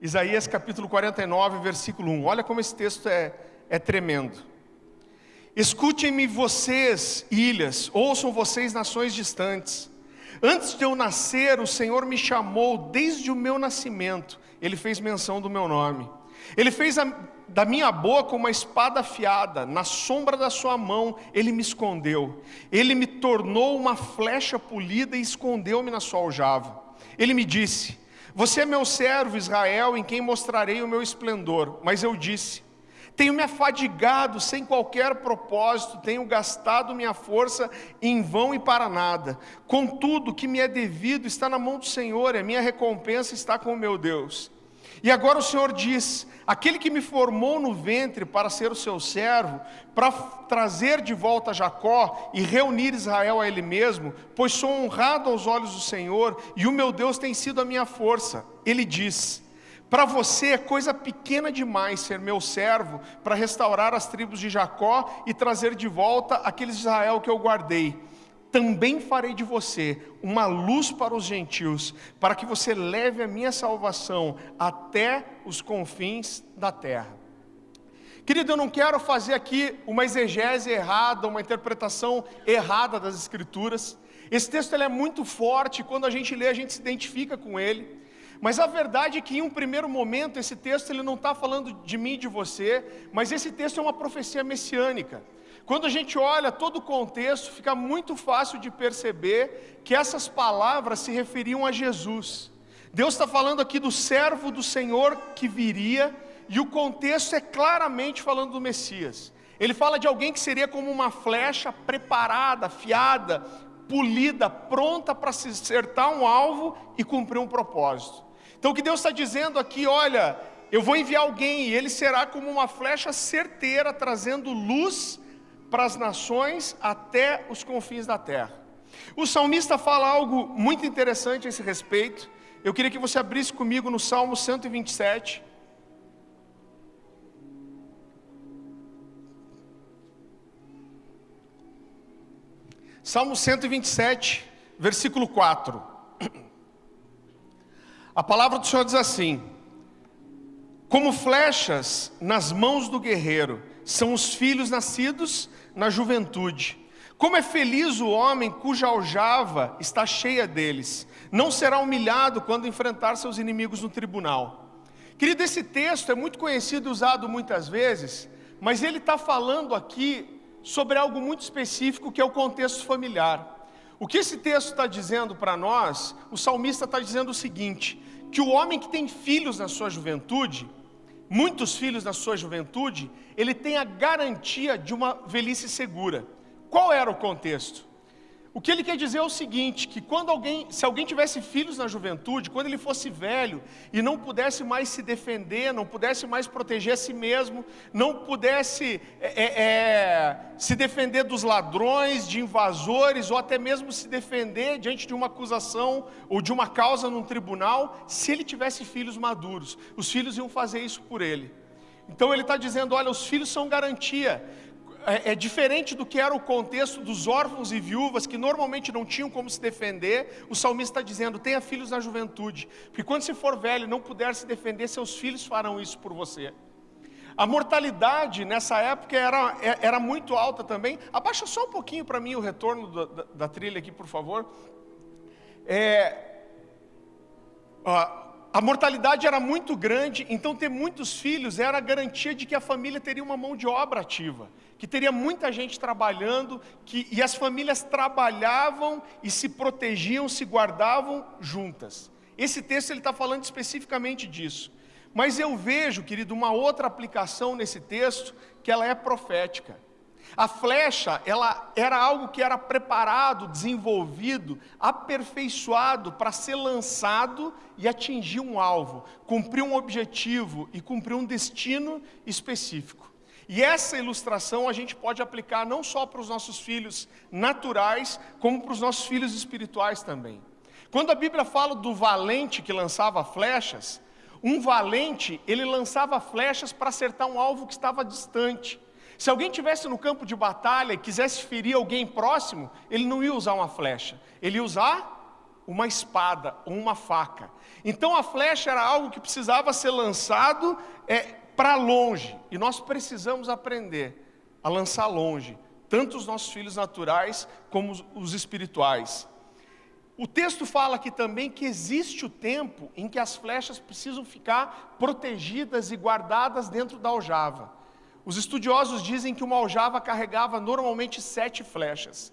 Isaías capítulo 49, versículo 1. Olha como esse texto é, é tremendo. Escutem-me vocês, ilhas, ouçam vocês, nações distantes. Antes de eu nascer, o Senhor me chamou desde o meu nascimento, Ele fez menção do meu nome. Ele fez a, da minha boca uma espada afiada, na sombra da sua mão Ele me escondeu. Ele me tornou uma flecha polida e escondeu-me na sua aljava. Ele me disse: Você é meu servo, Israel, em quem mostrarei o meu esplendor. Mas eu disse: tenho me afadigado sem qualquer propósito, tenho gastado minha força em vão e para nada. Contudo, o que me é devido está na mão do Senhor, e a minha recompensa está com o meu Deus. E agora o Senhor diz: aquele que me formou no ventre para ser o seu servo, para trazer de volta Jacó e reunir Israel a ele mesmo, pois sou honrado aos olhos do Senhor, e o meu Deus tem sido a minha força. Ele diz: para você é coisa pequena demais ser meu servo para restaurar as tribos de Jacó e trazer de volta aqueles de Israel que eu guardei. Também farei de você uma luz para os gentios, para que você leve a minha salvação até os confins da terra. Querido, eu não quero fazer aqui uma exegese errada, uma interpretação errada das Escrituras. Esse texto ele é muito forte, quando a gente lê, a gente se identifica com ele. Mas a verdade é que em um primeiro momento esse texto ele não está falando de mim e de você, mas esse texto é uma profecia messiânica. Quando a gente olha todo o contexto, fica muito fácil de perceber que essas palavras se referiam a Jesus. Deus está falando aqui do servo do Senhor que viria, e o contexto é claramente falando do Messias. Ele fala de alguém que seria como uma flecha preparada, afiada, polida, pronta para acertar um alvo e cumprir um propósito. Então o que Deus está dizendo aqui, olha, eu vou enviar alguém e ele será como uma flecha certeira, trazendo luz para as nações até os confins da terra. O salmista fala algo muito interessante a esse respeito. Eu queria que você abrisse comigo no Salmo 127. Salmo 127, versículo 4. A palavra do Senhor diz assim: Como flechas nas mãos do guerreiro são os filhos nascidos na juventude. Como é feliz o homem cuja aljava está cheia deles. Não será humilhado quando enfrentar seus inimigos no tribunal. Querido, esse texto é muito conhecido e usado muitas vezes, mas ele está falando aqui sobre algo muito específico que é o contexto familiar. O que esse texto está dizendo para nós, o salmista está dizendo o seguinte: que o homem que tem filhos na sua juventude, muitos filhos na sua juventude, ele tem a garantia de uma velhice segura. Qual era o contexto? O que ele quer dizer é o seguinte, que quando alguém, se alguém tivesse filhos na juventude, quando ele fosse velho e não pudesse mais se defender, não pudesse mais proteger a si mesmo, não pudesse é, é, é, se defender dos ladrões, de invasores, ou até mesmo se defender diante de uma acusação ou de uma causa num tribunal, se ele tivesse filhos maduros, os filhos iam fazer isso por ele. Então ele está dizendo: olha, os filhos são garantia é, é, diferente do que era o contexto dos órfãos e viúvas, que normalmente não tinham como se defender, o salmista está dizendo: tenha filhos na juventude, porque quando você for velho e não puder se defender, seus filhos farão isso por você. A mortalidade nessa época era, é, era muito alta também. Abaixa só um pouquinho para mim o retorno da, da, da, trilha aqui, por favor. É, a mortalidade era muito grande, então ter muitos filhos era a garantia de que a família teria uma mão de obra ativa, que teria muita gente trabalhando, que, e as famílias trabalhavam e se protegiam, se guardavam juntas. Esse texto ele está falando especificamente disso. Mas eu vejo, querido, uma outra aplicação nesse texto que ela é profética. A flecha, ela era algo que era preparado, desenvolvido, aperfeiçoado para ser lançado e atingir um alvo, cumprir um objetivo e cumprir um destino específico. E essa ilustração a gente pode aplicar não só para os nossos filhos naturais, como para os nossos filhos espirituais também. Quando a Bíblia fala do valente que lançava flechas, um valente, ele lançava flechas para acertar um alvo que estava distante. Se alguém tivesse no campo de batalha e quisesse ferir alguém próximo, ele não ia usar uma flecha, ele ia usar uma espada ou uma faca. Então a flecha era algo que precisava ser lançado é, para longe. E nós precisamos aprender a lançar longe, tanto os nossos filhos naturais como os, espirituais. O texto fala aqui também que existe o tempo em que as flechas precisam ficar protegidas e guardadas dentro da aljava. Os estudiosos dizem que uma aljava carregava normalmente sete flechas.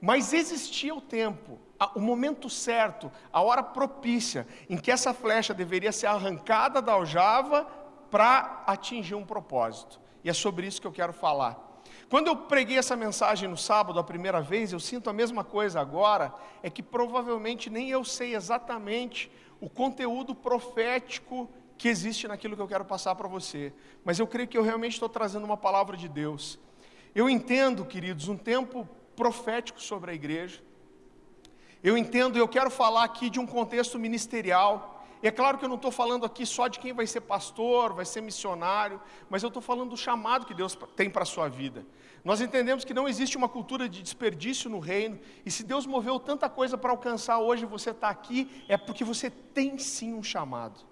Mas existia o tempo, o momento certo, a hora propícia, em que essa flecha deveria ser arrancada da aljava para atingir um propósito. E é sobre isso que eu quero falar. Quando eu preguei essa mensagem no sábado a primeira vez, eu sinto a mesma coisa agora, é que provavelmente nem eu sei exatamente o conteúdo profético que existe naquilo que eu quero passar para você, mas eu creio que eu realmente estou trazendo uma palavra de Deus. Eu entendo, queridos, um tempo profético sobre a igreja. Eu entendo, eu quero falar aqui de um contexto ministerial. E é claro que eu não estou falando aqui só de quem vai ser pastor, vai ser missionário, mas eu estou falando do chamado que Deus tem para a sua vida. Nós entendemos que não existe uma cultura de desperdício no reino, e se Deus moveu tanta coisa para alcançar hoje você está aqui, é porque você tem sim um chamado.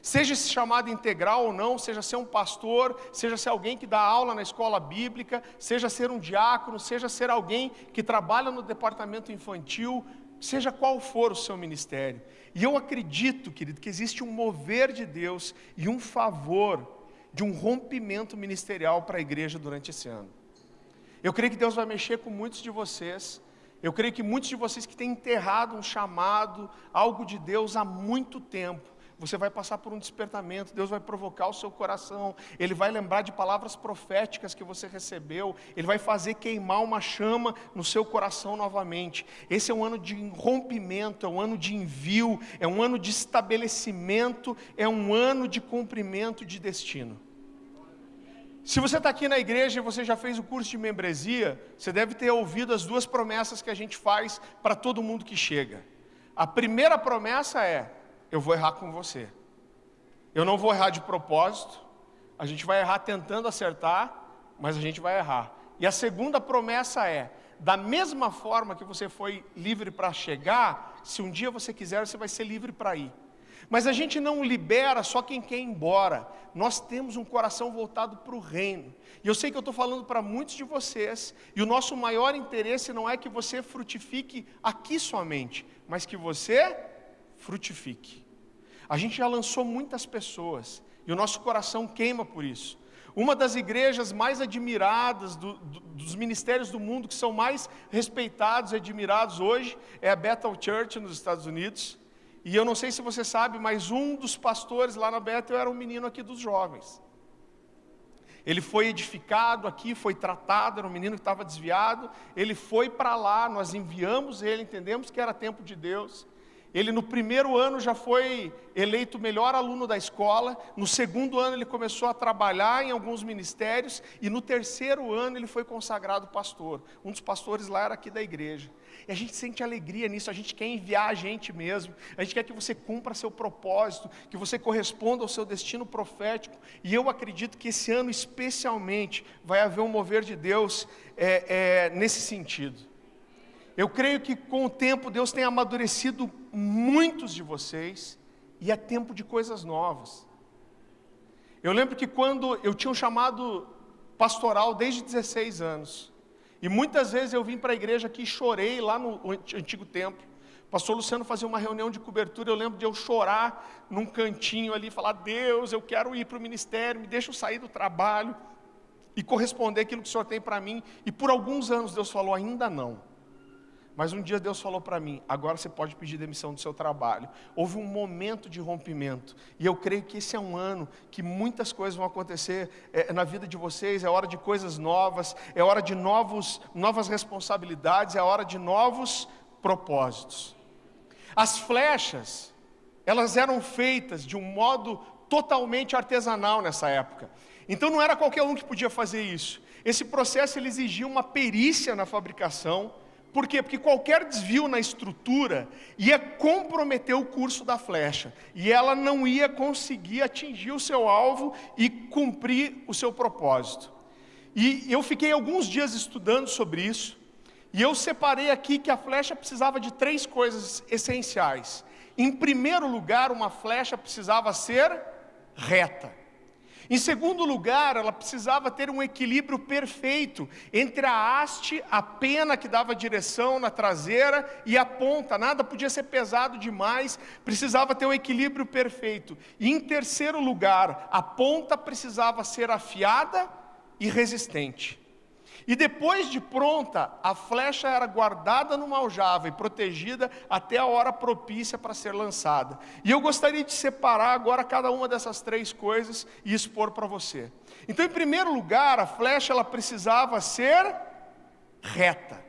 Seja esse chamado integral ou não, seja ser um pastor, seja ser alguém que dá aula na escola bíblica, seja ser um diácono, seja ser alguém que trabalha no departamento infantil, seja qual for o seu ministério. E eu acredito, querido, que existe um mover de Deus e um favor de um rompimento ministerial para a igreja durante esse ano. Eu creio que Deus vai mexer com muitos de vocês. Eu creio que muitos de vocês que têm enterrado um chamado, algo de Deus há muito tempo, você vai passar por um despertamento, Deus vai provocar o seu coração, Ele vai lembrar de palavras proféticas que você recebeu, Ele vai fazer queimar uma chama no seu coração novamente. Esse é um ano de rompimento, é um ano de envio, é um ano de estabelecimento, é um ano de cumprimento de destino. Se você está aqui na igreja e você já fez o curso de membresia, você deve ter ouvido as duas promessas que a gente faz para todo mundo que chega. A primeira promessa é: eu vou errar com você. Eu não vou errar de propósito, a gente vai errar tentando acertar, mas a gente vai errar. E a segunda promessa é: da mesma forma que você foi livre para chegar, se um dia você quiser, você vai ser livre para ir. Mas a gente não libera só quem quer ir embora. Nós temos um coração voltado para o reino. E eu sei que eu estou falando para muitos de vocês, e o nosso maior interesse não é que você frutifique aqui somente, mas que você frutifique. A gente já lançou muitas pessoas e o nosso coração queima por isso. Uma das igrejas mais admiradas do, do, dos ministérios do mundo, que são mais respeitados e admirados hoje, é a Bethel Church nos Estados Unidos. E eu não sei se você sabe, mas um dos pastores lá na Bethel era um menino aqui dos jovens. Ele foi edificado aqui, foi tratado, era um menino que estava desviado. Ele foi para lá, nós enviamos ele, entendemos que era tempo de Deus. Ele no primeiro ano já foi eleito melhor aluno da escola, no segundo ano ele começou a trabalhar em alguns ministérios e no terceiro ano ele foi consagrado pastor. Um dos pastores lá era aqui da igreja. E a gente sente alegria nisso, a gente quer enviar a gente mesmo, a gente quer que você cumpra seu propósito, que você corresponda ao seu destino profético. E eu acredito que esse ano especialmente vai haver um mover de Deus é, é, nesse sentido. Eu creio que com o tempo Deus tem amadurecido muitos de vocês e é tempo de coisas novas. Eu lembro que quando eu tinha um chamado pastoral desde 16 anos, e muitas vezes eu vim para a igreja aqui e chorei lá no antigo templo. Pastor Luciano fazia uma reunião de cobertura, eu lembro de eu chorar num cantinho ali, falar: Deus, eu quero ir para o ministério, me deixa eu sair do trabalho e corresponder aquilo que o Senhor tem para mim. E por alguns anos Deus falou: ainda não. Mas um dia Deus falou para mim: agora você pode pedir demissão do seu trabalho. Houve um momento de rompimento. E eu creio que esse é um ano que muitas coisas vão acontecer é, na vida de vocês. É hora de coisas novas, é hora de novos, novas responsabilidades, é hora de novos propósitos. As flechas, elas eram feitas de um modo totalmente artesanal nessa época. Então não era qualquer um que podia fazer isso. Esse processo exigia uma perícia na fabricação por quê? Porque qualquer desvio na estrutura ia comprometer o curso da flecha, e ela não ia conseguir atingir o seu alvo e cumprir o seu propósito. E eu fiquei alguns dias estudando sobre isso, E eu separei aqui que a flecha precisava de três coisas essenciais. Em primeiro lugar, uma flecha precisava ser reta. Em segundo lugar, ela precisava ter um equilíbrio perfeito entre a haste, a pena que dava direção na traseira e a ponta. Nada podia ser pesado demais, precisava ter um equilíbrio perfeito. E em terceiro lugar, a ponta precisava ser afiada e resistente. E depois de pronta, a flecha era guardada numa aljava e protegida até a hora propícia para ser lançada. E eu gostaria de separar agora cada uma dessas três coisas e expor para você. Então, em primeiro lugar, a flecha ela precisava ser reta.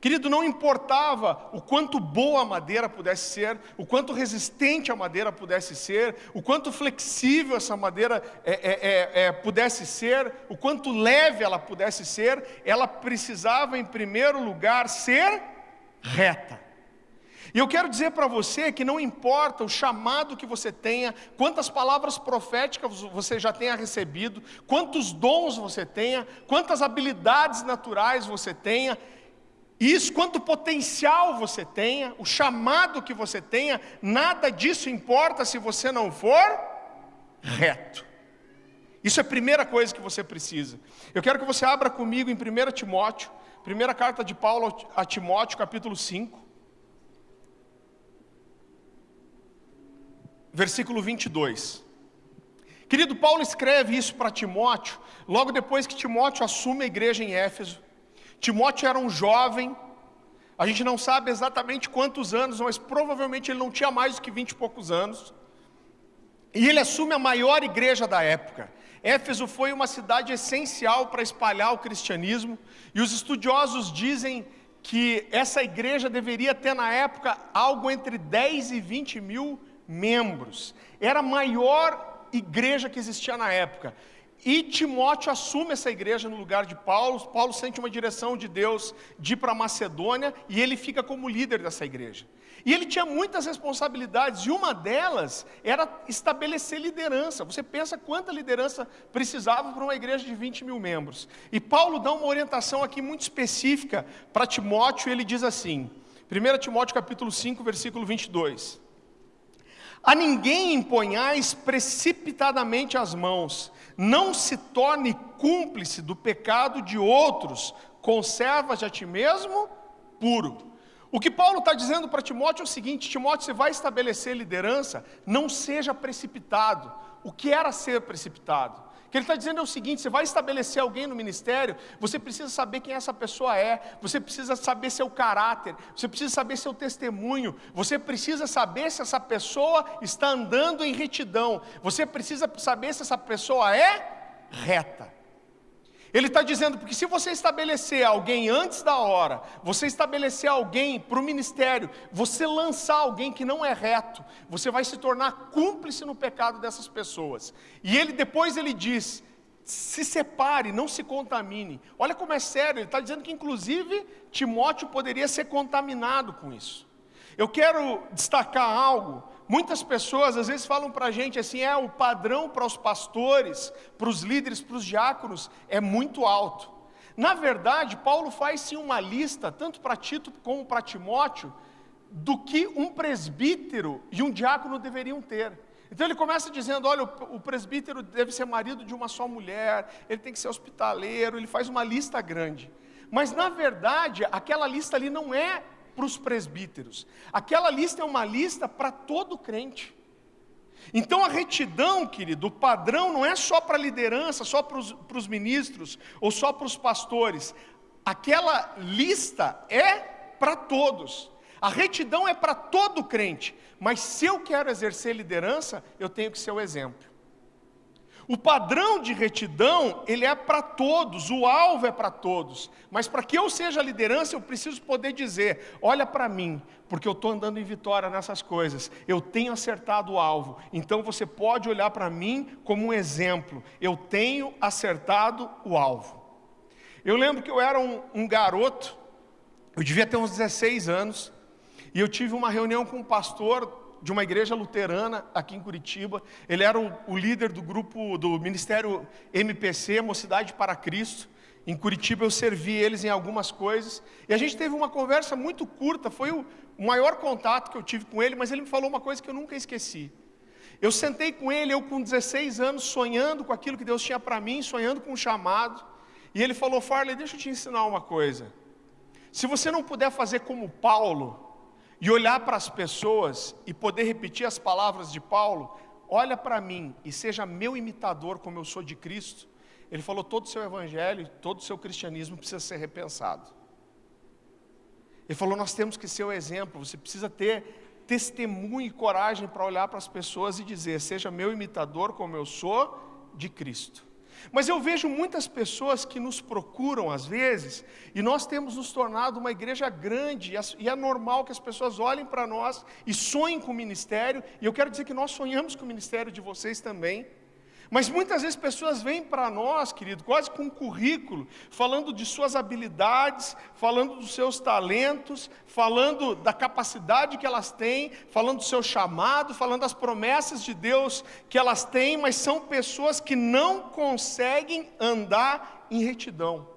Querido, não importava o quanto boa a madeira pudesse ser, o quanto resistente a madeira pudesse ser, o quanto flexível essa madeira é, é, é, é, pudesse ser, o quanto leve ela pudesse ser, ela precisava, em primeiro lugar, ser reta. E eu quero dizer para você que não importa o chamado que você tenha, quantas palavras proféticas você já tenha recebido, quantos dons você tenha, quantas habilidades naturais você tenha, isso, quanto potencial você tenha, o chamado que você tenha, nada disso importa se você não for reto. Isso é a primeira coisa que você precisa. Eu quero que você abra comigo em 1 Timóteo, primeira carta de Paulo a Timóteo, capítulo 5, versículo 22. Querido, Paulo escreve isso para Timóteo, logo depois que Timóteo assume a igreja em Éfeso. Timóteo era um jovem, a gente não sabe exatamente quantos anos, mas provavelmente ele não tinha mais do que vinte e poucos anos. E ele assume a maior igreja da época. Éfeso foi uma cidade essencial para espalhar o cristianismo, e os estudiosos dizem que essa igreja deveria ter na época algo entre 10 e 20 mil membros. Era a maior igreja que existia na época. E Timóteo assume essa igreja no lugar de Paulo. Paulo sente uma direção de Deus de ir para Macedônia e ele fica como líder dessa igreja. E ele tinha muitas responsabilidades, e uma delas era estabelecer liderança. Você pensa quanta liderança precisava para uma igreja de 20 mil membros. E Paulo dá uma orientação aqui muito específica para Timóteo, ele diz assim: 1 Timóteo capítulo 5, versículo 22. A ninguém imponhais precipitadamente as mãos, não se torne cúmplice do pecado de outros, conserva-te a ti mesmo puro. O que Paulo está dizendo para Timóteo é o seguinte: Timóteo, você vai estabelecer liderança, não seja precipitado. O que era ser precipitado? Que ele está dizendo é o seguinte: você vai estabelecer alguém no ministério, você precisa saber quem essa pessoa é, você precisa saber seu caráter, você precisa saber seu testemunho, você precisa saber se essa pessoa está andando em retidão, você precisa saber se essa pessoa é reta. Ele está dizendo, porque se você estabelecer alguém antes da hora, você estabelecer alguém para o ministério, você lançar alguém que não é reto, você vai se tornar cúmplice no pecado dessas pessoas. E ele depois ele diz: se separe, não se contamine. Olha como é sério, ele está dizendo que inclusive Timóteo poderia ser contaminado com isso. Eu quero destacar algo Muitas pessoas às vezes falam para a gente assim: é o padrão para os pastores, para os líderes, para os diáconos é muito alto. Na verdade, Paulo faz sim uma lista, tanto para Tito como para Timóteo, do que um presbítero e um diácono deveriam ter. Então ele começa dizendo: olha, o presbítero deve ser marido de uma só mulher, ele tem que ser hospitaleiro, ele faz uma lista grande. Mas na verdade, aquela lista ali não é para os presbíteros. Aquela lista é uma lista para todo crente. Então a retidão, querido, o padrão não é só para a liderança, só para os, para os ministros ou só para os pastores. Aquela lista é para todos. A retidão é para todo crente. Mas se eu quero exercer liderança, eu tenho que ser o exemplo. O padrão de retidão, ele é para todos, o alvo é para todos. Mas para que eu seja liderança, eu preciso poder dizer: olha para mim, porque eu estou andando em vitória nessas coisas, eu tenho acertado o alvo. Então você pode olhar para mim como um exemplo: eu tenho acertado o alvo. Eu lembro que eu era um, um garoto, eu devia ter uns 16 anos, e eu tive uma reunião com um pastor de uma igreja luterana aqui em Curitiba. Ele era o, o líder do grupo do Ministério MPC, Mocidade para Cristo. Em Curitiba eu servi eles em algumas coisas. E a gente teve uma conversa muito curta, foi o maior contato que eu tive com ele, mas ele me falou uma coisa que eu nunca esqueci. Eu sentei com ele, eu com 16 anos, sonhando com aquilo que Deus tinha para mim, sonhando com um chamado. E ele falou: Farley, deixa eu te ensinar uma coisa. Se você não puder fazer como Paulo, e olhar para as pessoas e poder repetir as palavras de Paulo, olha para mim e seja meu imitador como eu sou de Cristo. Ele falou: todo o seu evangelho, todo o seu cristianismo precisa ser repensado. Ele falou: nós temos que ser o exemplo, você precisa ter testemunho e coragem para olhar para as pessoas e dizer: seja meu imitador como eu sou de Cristo. Mas eu vejo muitas pessoas que nos procuram às vezes, e nós temos nos tornado uma igreja grande, e é normal que as pessoas olhem para nós e sonhem com o ministério, e eu quero dizer que nós sonhamos com o ministério de vocês também. Mas muitas vezes pessoas vêm para nós, querido, quase com um currículo, falando de suas habilidades, falando dos seus talentos, falando da capacidade que elas têm, falando do seu chamado, falando das promessas de Deus que elas têm, mas são pessoas que não conseguem andar em retidão.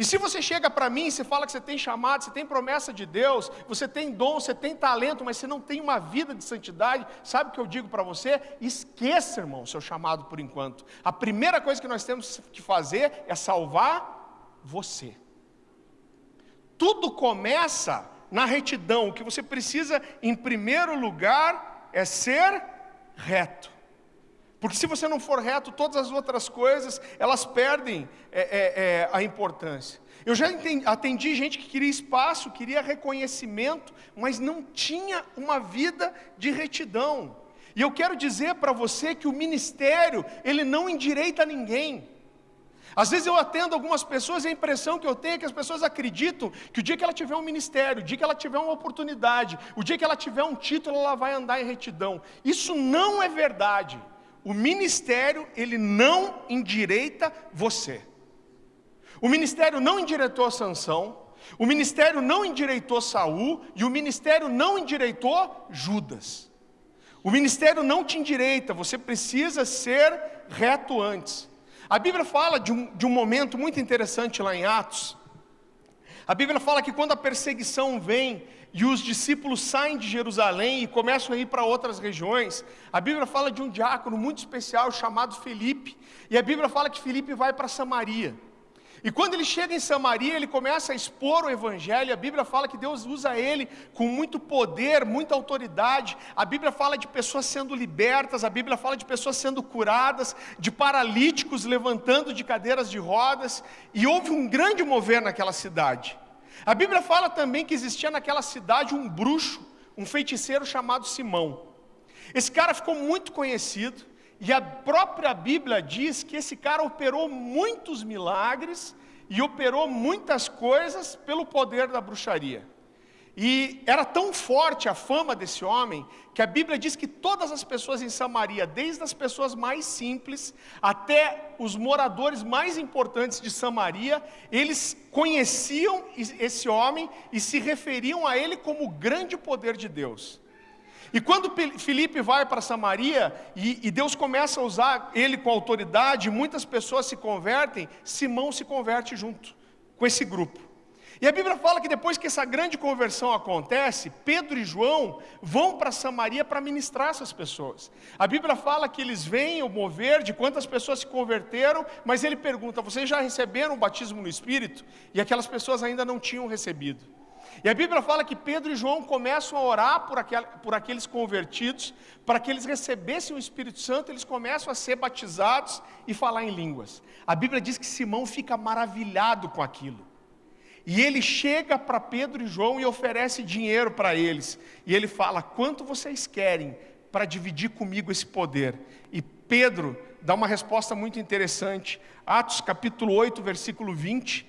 E se você chega para mim e fala que você tem chamado, você tem promessa de Deus, você tem dom, você tem talento, mas você não tem uma vida de santidade, sabe o que eu digo para você? Esqueça, irmão, seu chamado por enquanto. A primeira coisa que nós temos que fazer é salvar você. Tudo começa na retidão. O que você precisa, em primeiro lugar, é ser reto. Porque se você não for reto, todas as outras coisas, elas perdem é, é, é, a importância. Eu já entendi, atendi gente que queria espaço, queria reconhecimento, mas não tinha uma vida de retidão. E eu quero dizer para você que o ministério, ele não endireita ninguém. Às vezes eu atendo algumas pessoas e a impressão que eu tenho é que as pessoas acreditam que o dia que ela tiver um ministério, o dia que ela tiver uma oportunidade, o dia que ela tiver um título, ela vai andar em retidão. Isso não é verdade o ministério, ele não endireita você. O ministério não endireitou Sansão, o ministério não endireitou Saul e o ministério não endireitou Judas. O ministério não te endireita, você precisa ser reto antes. A Bíblia fala de um, de um momento muito interessante lá em Atos. A Bíblia fala que quando a perseguição vem, e os discípulos saem de Jerusalém e começam a ir para outras regiões, a Bíblia fala de um diácono muito especial chamado Felipe, e a Bíblia fala que Felipe vai para Samaria. E quando ele chega em Samaria, ele começa a expor o Evangelho. A Bíblia fala que Deus usa ele com muito poder, muita autoridade. A Bíblia fala de pessoas sendo libertas, a Bíblia fala de pessoas sendo curadas, de paralíticos levantando de cadeiras de rodas. E houve um grande mover naquela cidade. A Bíblia fala também que existia naquela cidade um bruxo, um feiticeiro chamado Simão. Esse cara ficou muito conhecido, e a própria Bíblia diz que esse cara operou muitos milagres e operou muitas coisas pelo poder da bruxaria. E era tão forte a fama desse homem, que a Bíblia diz que todas as pessoas em Samaria, desde as pessoas mais simples até os moradores mais importantes de Samaria, eles conheciam esse homem e se referiam a ele como o grande poder de Deus. E quando Felipe vai para Samaria e, e, Deus começa a usar ele com autoridade, muitas pessoas se convertem, Simão se converte junto com esse grupo. E a Bíblia fala que depois que essa grande conversão acontece, Pedro e João vão para Samaria para ministrar essas pessoas. A Bíblia fala que eles vêm o mover de quantas pessoas se converteram, mas ele pergunta: vocês já receberam o batismo no Espírito? E aquelas pessoas ainda não tinham recebido. E a Bíblia fala que Pedro e João começam a orar por, aquel, por aqueles convertidos, para que eles recebessem o Espírito Santo, eles começam a ser batizados e falar em línguas. A Bíblia diz que Simão fica maravilhado com aquilo. E ele chega para Pedro e João e oferece dinheiro para eles. E ele fala: Quanto vocês querem para dividir comigo esse poder? E Pedro dá uma resposta muito interessante. Atos capítulo 8, versículo 20.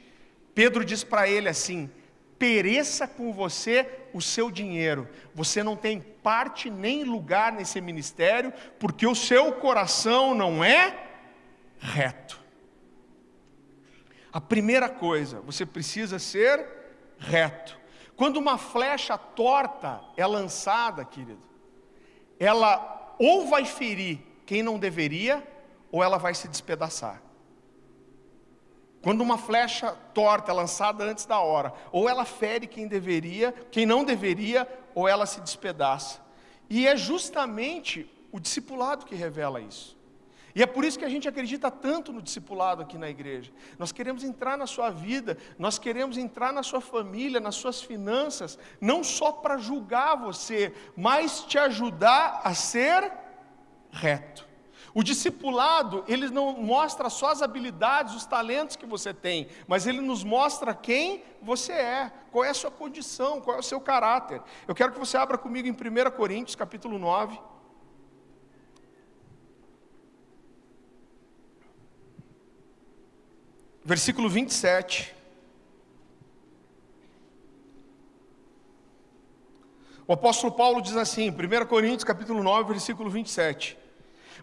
Pedro diz para ele assim: Pereça com você o seu dinheiro. Você não tem parte nem lugar nesse ministério, porque o seu coração não é reto. A primeira coisa, você precisa ser reto. Quando uma flecha torta é lançada, querido, ela ou vai ferir quem não deveria, ou ela vai se despedaçar. Quando uma flecha torta é lançada antes da hora, ou ela fere quem deveria, quem não deveria, ou ela se despedaça. E é justamente o discipulado que revela isso. E é por isso que a gente acredita tanto no discipulado aqui na igreja. Nós queremos entrar na sua vida, nós queremos entrar na sua família, nas suas finanças, não só para julgar você, mas te ajudar a ser reto. O discipulado, ele não mostra só as habilidades, os talentos que você tem, mas ele nos mostra quem você é, qual é a sua condição, qual é o seu caráter. Eu quero que você abra comigo em 1 Coríntios, capítulo 9. Versículo 27. O apóstolo Paulo diz assim, 1 Coríntios capítulo 9, versículo 27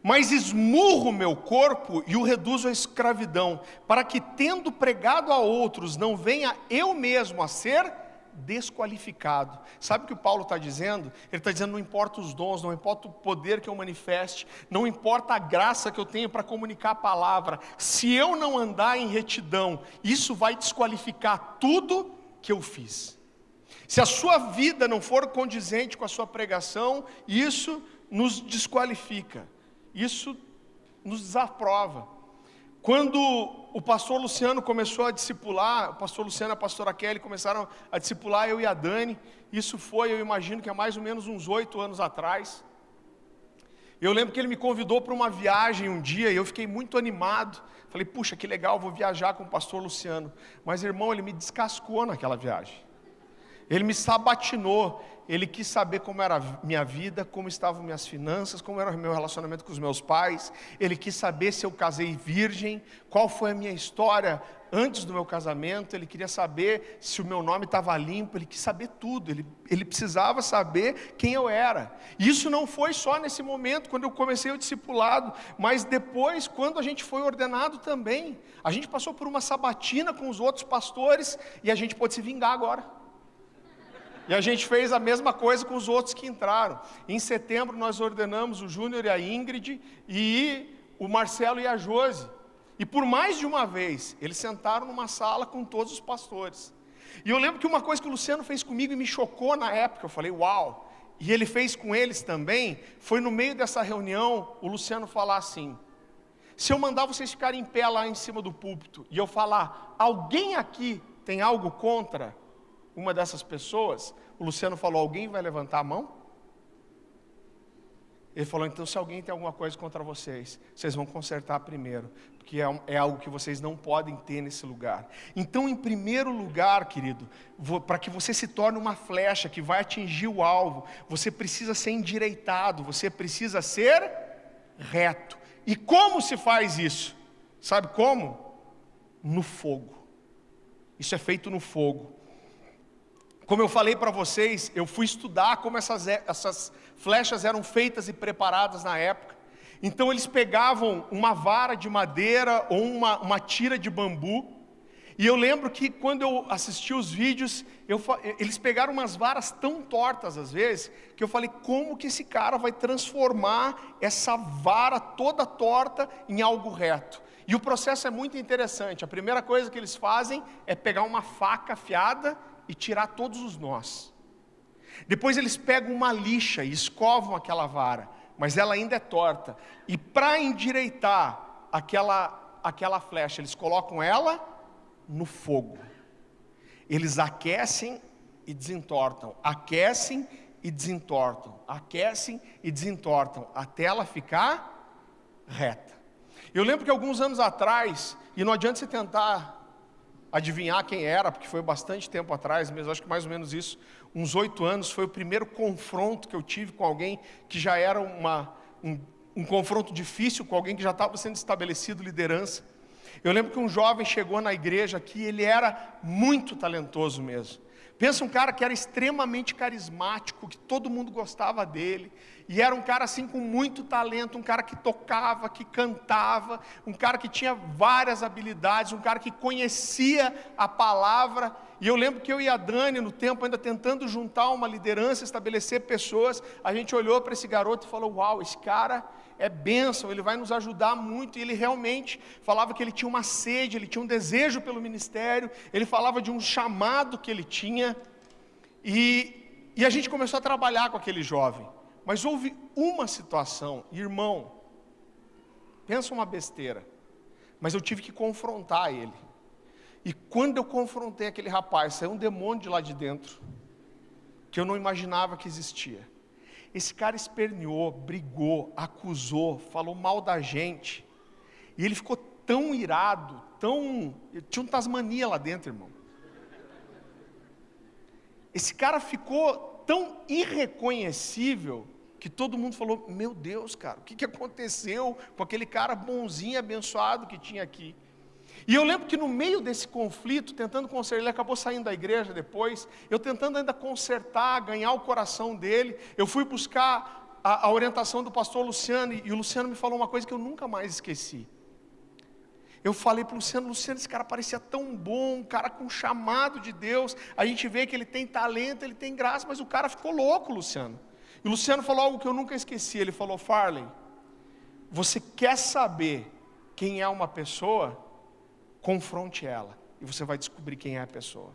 mas esmurro meu corpo e o reduzo à escravidão, para que, tendo pregado a outros, não venha eu mesmo a ser desqualificado. Sabe o que o Paulo está dizendo? Ele está dizendo: não importa os dons, não importa o poder que eu manifeste, não importa a graça que eu tenho para comunicar a palavra, se eu não andar em retidão, isso vai desqualificar tudo que eu fiz. Se a sua vida não for condizente com a sua pregação, isso nos desqualifica. Isso nos desaprova. Quando o pastor Luciano começou a discipular, o pastor Luciano e a pastora Kelly começaram a discipular eu e a Dani, isso foi, eu imagino que há mais ou menos uns oito anos atrás. Eu lembro que ele me convidou para uma viagem um dia e eu fiquei muito animado. Falei, puxa, que legal, vou viajar com o pastor Luciano. Mas, irmão, ele me descascou naquela viagem. Ele me sabatinou ele quis saber como era a minha vida, como estavam minhas finanças, como era o meu relacionamento com os meus pais. Ele quis saber se eu casei virgem, qual foi a minha história antes do meu casamento. Ele queria saber se o meu nome estava limpo. Ele quis saber tudo. Ele, ele precisava saber quem eu era. Isso não foi só nesse momento, quando eu comecei o discipulado, mas depois, quando a gente foi ordenado também. A gente passou por uma sabatina com os outros pastores e a gente pode se vingar agora. E a gente fez a mesma coisa com os outros que entraram. Em setembro nós ordenamos o Júnior e a Ingrid e o Marcelo e a Josi. E por mais de uma vez, eles sentaram numa sala com todos os pastores. E eu lembro que uma coisa que o Luciano fez comigo e me chocou na época, eu falei, uau! E ele fez com eles também, foi no meio dessa reunião o Luciano falar assim: se eu mandar vocês ficarem em pé lá em cima do púlpito e eu falar, alguém aqui tem algo contra? Uma dessas pessoas, o Luciano falou: Alguém vai levantar a mão? Ele falou: Então, se alguém tem alguma coisa contra vocês, vocês vão consertar primeiro, porque é, é algo que vocês não podem ter nesse lugar. Então, em primeiro lugar, querido, para que você se torne uma flecha que vai atingir o alvo, você precisa ser endireitado, você precisa ser reto. E como se faz isso? Sabe como? No fogo. Isso é feito no fogo. Como eu falei para vocês, eu fui estudar como essas, essas flechas eram feitas e preparadas na época. Então eles pegavam uma vara de madeira ou uma, uma tira de bambu. E eu lembro que quando eu assisti os vídeos, eu, eles pegaram umas varas tão tortas às vezes, que eu falei, como que esse cara vai transformar essa vara toda torta em algo reto? E o processo é muito interessante. A primeira coisa que eles fazem é pegar uma faca afiada e tirar todos os nós. Depois eles pegam uma lixa e escovam aquela vara, mas ela ainda é torta. E para endireitar aquela, aquela flecha, eles colocam ela no fogo. Eles aquecem e desentortam, aquecem e desentortam, aquecem e desentortam, até ela ficar reta. Eu lembro que alguns anos atrás, e não adianta você tentar adivinhar quem era, porque foi bastante tempo atrás, mas acho que mais ou menos isso, uns oito anos, foi o primeiro confronto que eu tive com alguém que já era uma, um, um confronto difícil, com alguém que já estava sendo estabelecido liderança. Eu lembro que um jovem chegou na igreja aqui, ele era muito talentoso mesmo. Pensa um cara que era extremamente carismático, que todo mundo gostava dele, e era um cara assim com muito talento, um cara que tocava, que cantava, um cara que tinha várias habilidades, um cara que conhecia a palavra. E eu lembro que eu e a Dani, no tempo, ainda tentando juntar uma liderança, estabelecer pessoas, a gente olhou para esse garoto e falou: Uau, esse cara é bênção, ele vai nos ajudar muito. E ele realmente falava que ele tinha uma sede, ele tinha um desejo pelo ministério, ele falava de um chamado que ele tinha. E, e a gente começou a trabalhar com aquele jovem. Mas houve uma situação, irmão, pensa uma besteira, mas eu tive que confrontar ele. E quando eu confrontei aquele rapaz, saiu um demônio de lá de dentro, que eu não imaginava que existia. Esse cara esperneou, brigou, acusou, falou mal da gente. E ele ficou tão irado, tão. Tinha um Tasmania lá dentro, irmão. Esse cara ficou tão irreconhecível que todo mundo falou: Meu Deus, cara, o que, aconteceu com aquele cara bonzinho, abençoado que tinha aqui? E eu lembro que no meio desse conflito, tentando consertar, ele acabou saindo da igreja depois, eu tentando ainda consertar, ganhar o coração dele, eu fui buscar a, a orientação do pastor Luciano, e, o Luciano me falou uma coisa que eu nunca mais esqueci. Eu falei para o Luciano, Luciano, esse cara parecia tão bom, um cara com chamado de Deus. A gente vê que ele tem talento, ele tem graça, mas o cara ficou louco, Luciano. E o Luciano falou algo que eu nunca esqueci. Ele falou: Farley, você quer saber quem é uma pessoa? Confronte ela e você vai descobrir quem é a pessoa.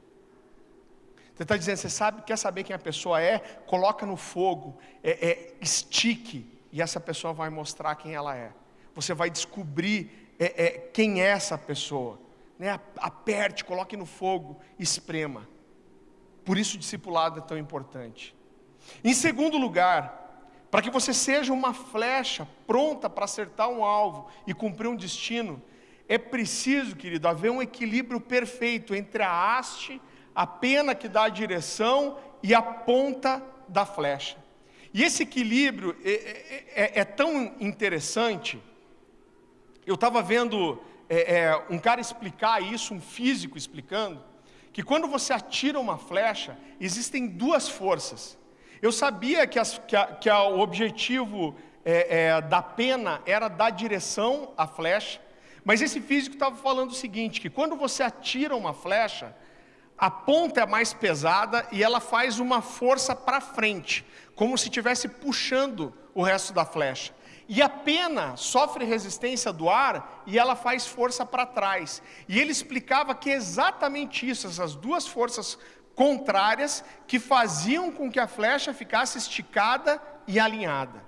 Você está dizendo, você sabe, quer saber quem a pessoa é? Coloca no fogo, é, é, estique, e essa pessoa vai mostrar quem ela é. Você vai descobrir é, é quem é essa pessoa. Né? Aperte, coloque no fogo, esprema. Por isso o discipulado é tão importante. Em segundo lugar, para que você seja uma flecha pronta para acertar um alvo e cumprir um destino, é preciso, querido, haver um equilíbrio perfeito entre a haste, a pena que dá a direção e a ponta da flecha. E esse equilíbrio é, é, é, é tão interessante. Eu estava vendo é, é, um cara explicar isso, um físico explicando, que quando você atira uma flecha, existem duas forças. Eu sabia que, as, que, a, que a, o objetivo é, da pena era dar direção à flecha, mas esse físico estava falando o seguinte: que quando você atira uma flecha, a ponta é mais pesada e ela faz uma força para frente, como se estivesse puxando o resto da flecha. E a pena sofre resistência do ar e ela faz força para trás. E ele explicava que é exatamente isso, essas duas forças contrárias que faziam com que a flecha ficasse esticada e alinhada.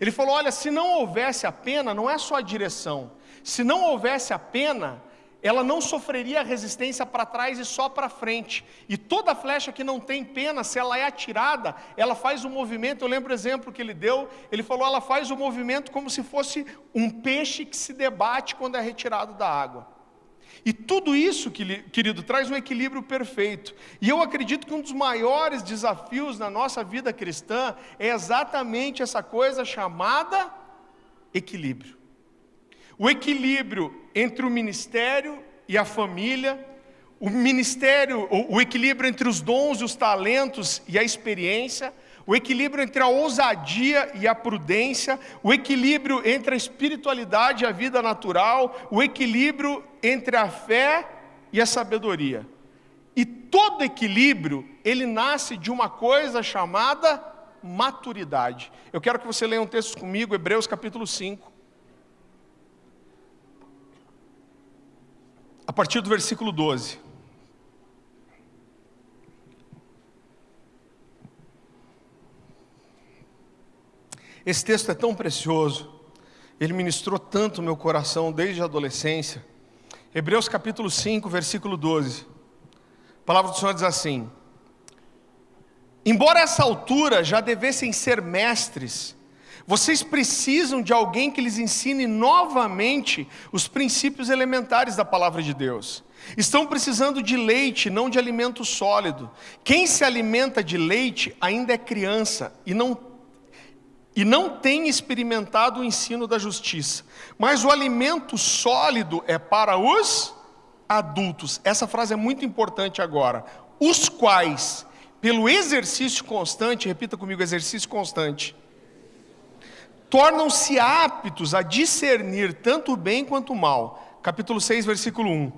Ele falou: olha, se não houvesse a pena, não é só a direção, se não houvesse a pena, ela não sofreria resistência para trás e só para frente. E toda flecha que não tem pena, se ela é atirada, ela faz um movimento. Eu lembro o exemplo que ele deu. Ele falou: ela faz o um movimento como se fosse um peixe que se debate quando é retirado da água. E tudo isso, querido, traz um equilíbrio perfeito. E eu acredito que um dos maiores desafios na nossa vida cristã é exatamente essa coisa chamada equilíbrio o equilíbrio entre o ministério e a família, o ministério, o, equilíbrio entre os dons e os talentos e a experiência, o equilíbrio entre a ousadia e a prudência, o equilíbrio entre a espiritualidade e a vida natural, o equilíbrio entre a fé e a sabedoria. E todo equilíbrio, ele nasce de uma coisa chamada maturidade. Eu quero que você leia um texto comigo, Hebreus capítulo 5. A partir do versículo 12. Esse texto é tão precioso, ele ministrou tanto meu coração desde a adolescência. Hebreus capítulo 5, versículo 12. A palavra do Senhor diz assim: Embora a essa altura já devessem ser mestres, vocês precisam de alguém que lhes ensine novamente os princípios elementares da palavra de Deus. Estão precisando de leite, não de alimento sólido. Quem se alimenta de leite ainda é criança e não, e não tem experimentado o ensino da justiça. Mas o alimento sólido é para os adultos. Essa frase é muito importante agora. Os quais, pelo exercício constante, repita comigo: exercício constante tornam-se aptos a discernir tanto o bem quanto o mal. Capítulo 6, versículo 1.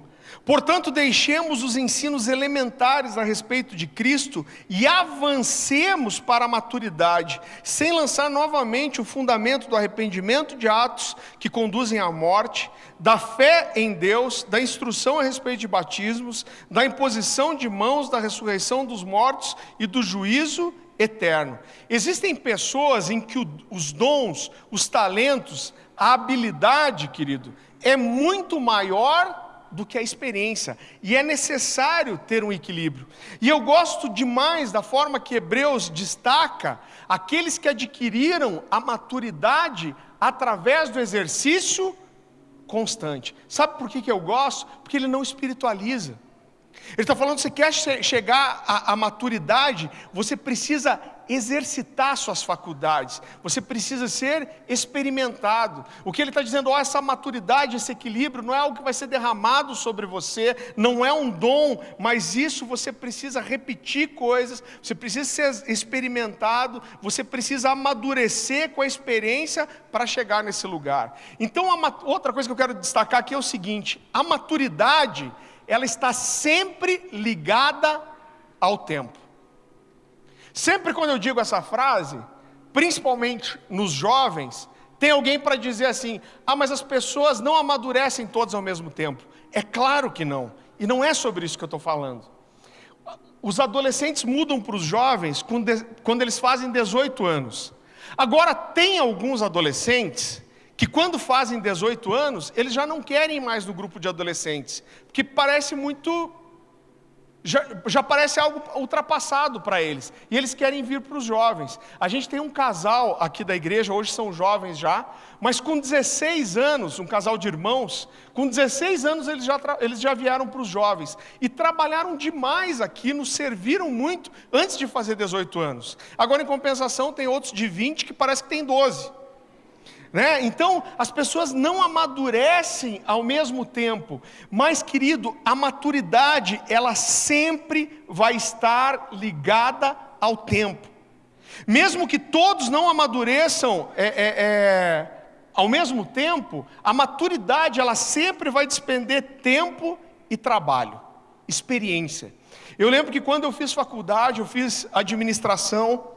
Portanto, deixemos os ensinos elementares a respeito de Cristo e avancemos para a maturidade, sem lançar novamente o fundamento do arrependimento de atos que conduzem à morte, da fé em Deus, da instrução a respeito de batismos, da imposição de mãos, da ressurreição dos mortos e do juízo eterno. Existem pessoas em que os dons, os talentos, a habilidade, querido, é muito maior do que a experiência. E é necessário ter um equilíbrio. E eu gosto demais da forma que Hebreus destaca aqueles que adquiriram a maturidade através do exercício constante. Sabe por que, que eu gosto? Porque ele não espiritualiza. Ele está falando: você quer chegar à, à maturidade, você precisa exercitar suas faculdades, você precisa ser experimentado. O que ele está dizendo, ó, essa maturidade, esse equilíbrio, não é algo que vai ser derramado sobre você, não é um dom, mas isso você precisa repetir coisas, você precisa ser experimentado, você precisa amadurecer com a experiência para chegar nesse lugar. Então, outra coisa que eu quero destacar aqui é o seguinte: a maturidade ela está sempre ligada ao tempo. Sempre quando eu digo essa frase, principalmente nos jovens, tem alguém para dizer assim: ah, mas as pessoas não amadurecem todas ao mesmo tempo. É claro que não, e não é sobre isso que eu estou falando. Os adolescentes mudam para os jovens quando eles fazem 18 anos. Agora, tem alguns adolescentes que quando fazem 18 anos, eles já não querem mais no grupo de adolescentes, porque parece muito. Já, já parece algo ultrapassado para eles, e eles querem vir para os jovens. A gente tem um casal aqui da igreja, hoje são jovens já, mas com 16 anos, um casal de irmãos, com 16 anos eles já, eles já vieram para os jovens e trabalharam demais aqui, nos serviram muito antes de fazer 18 anos. Agora, em compensação, tem outros de 20 que parece que tem 12. Né? Então, as pessoas não amadurecem ao mesmo tempo, mas, querido, a maturidade, ela sempre vai estar ligada ao tempo. Mesmo que todos não amadureçam é, é, é, ao mesmo tempo, a maturidade, ela sempre vai despender tempo e trabalho, experiência. Eu lembro que quando eu fiz faculdade, eu fiz administração,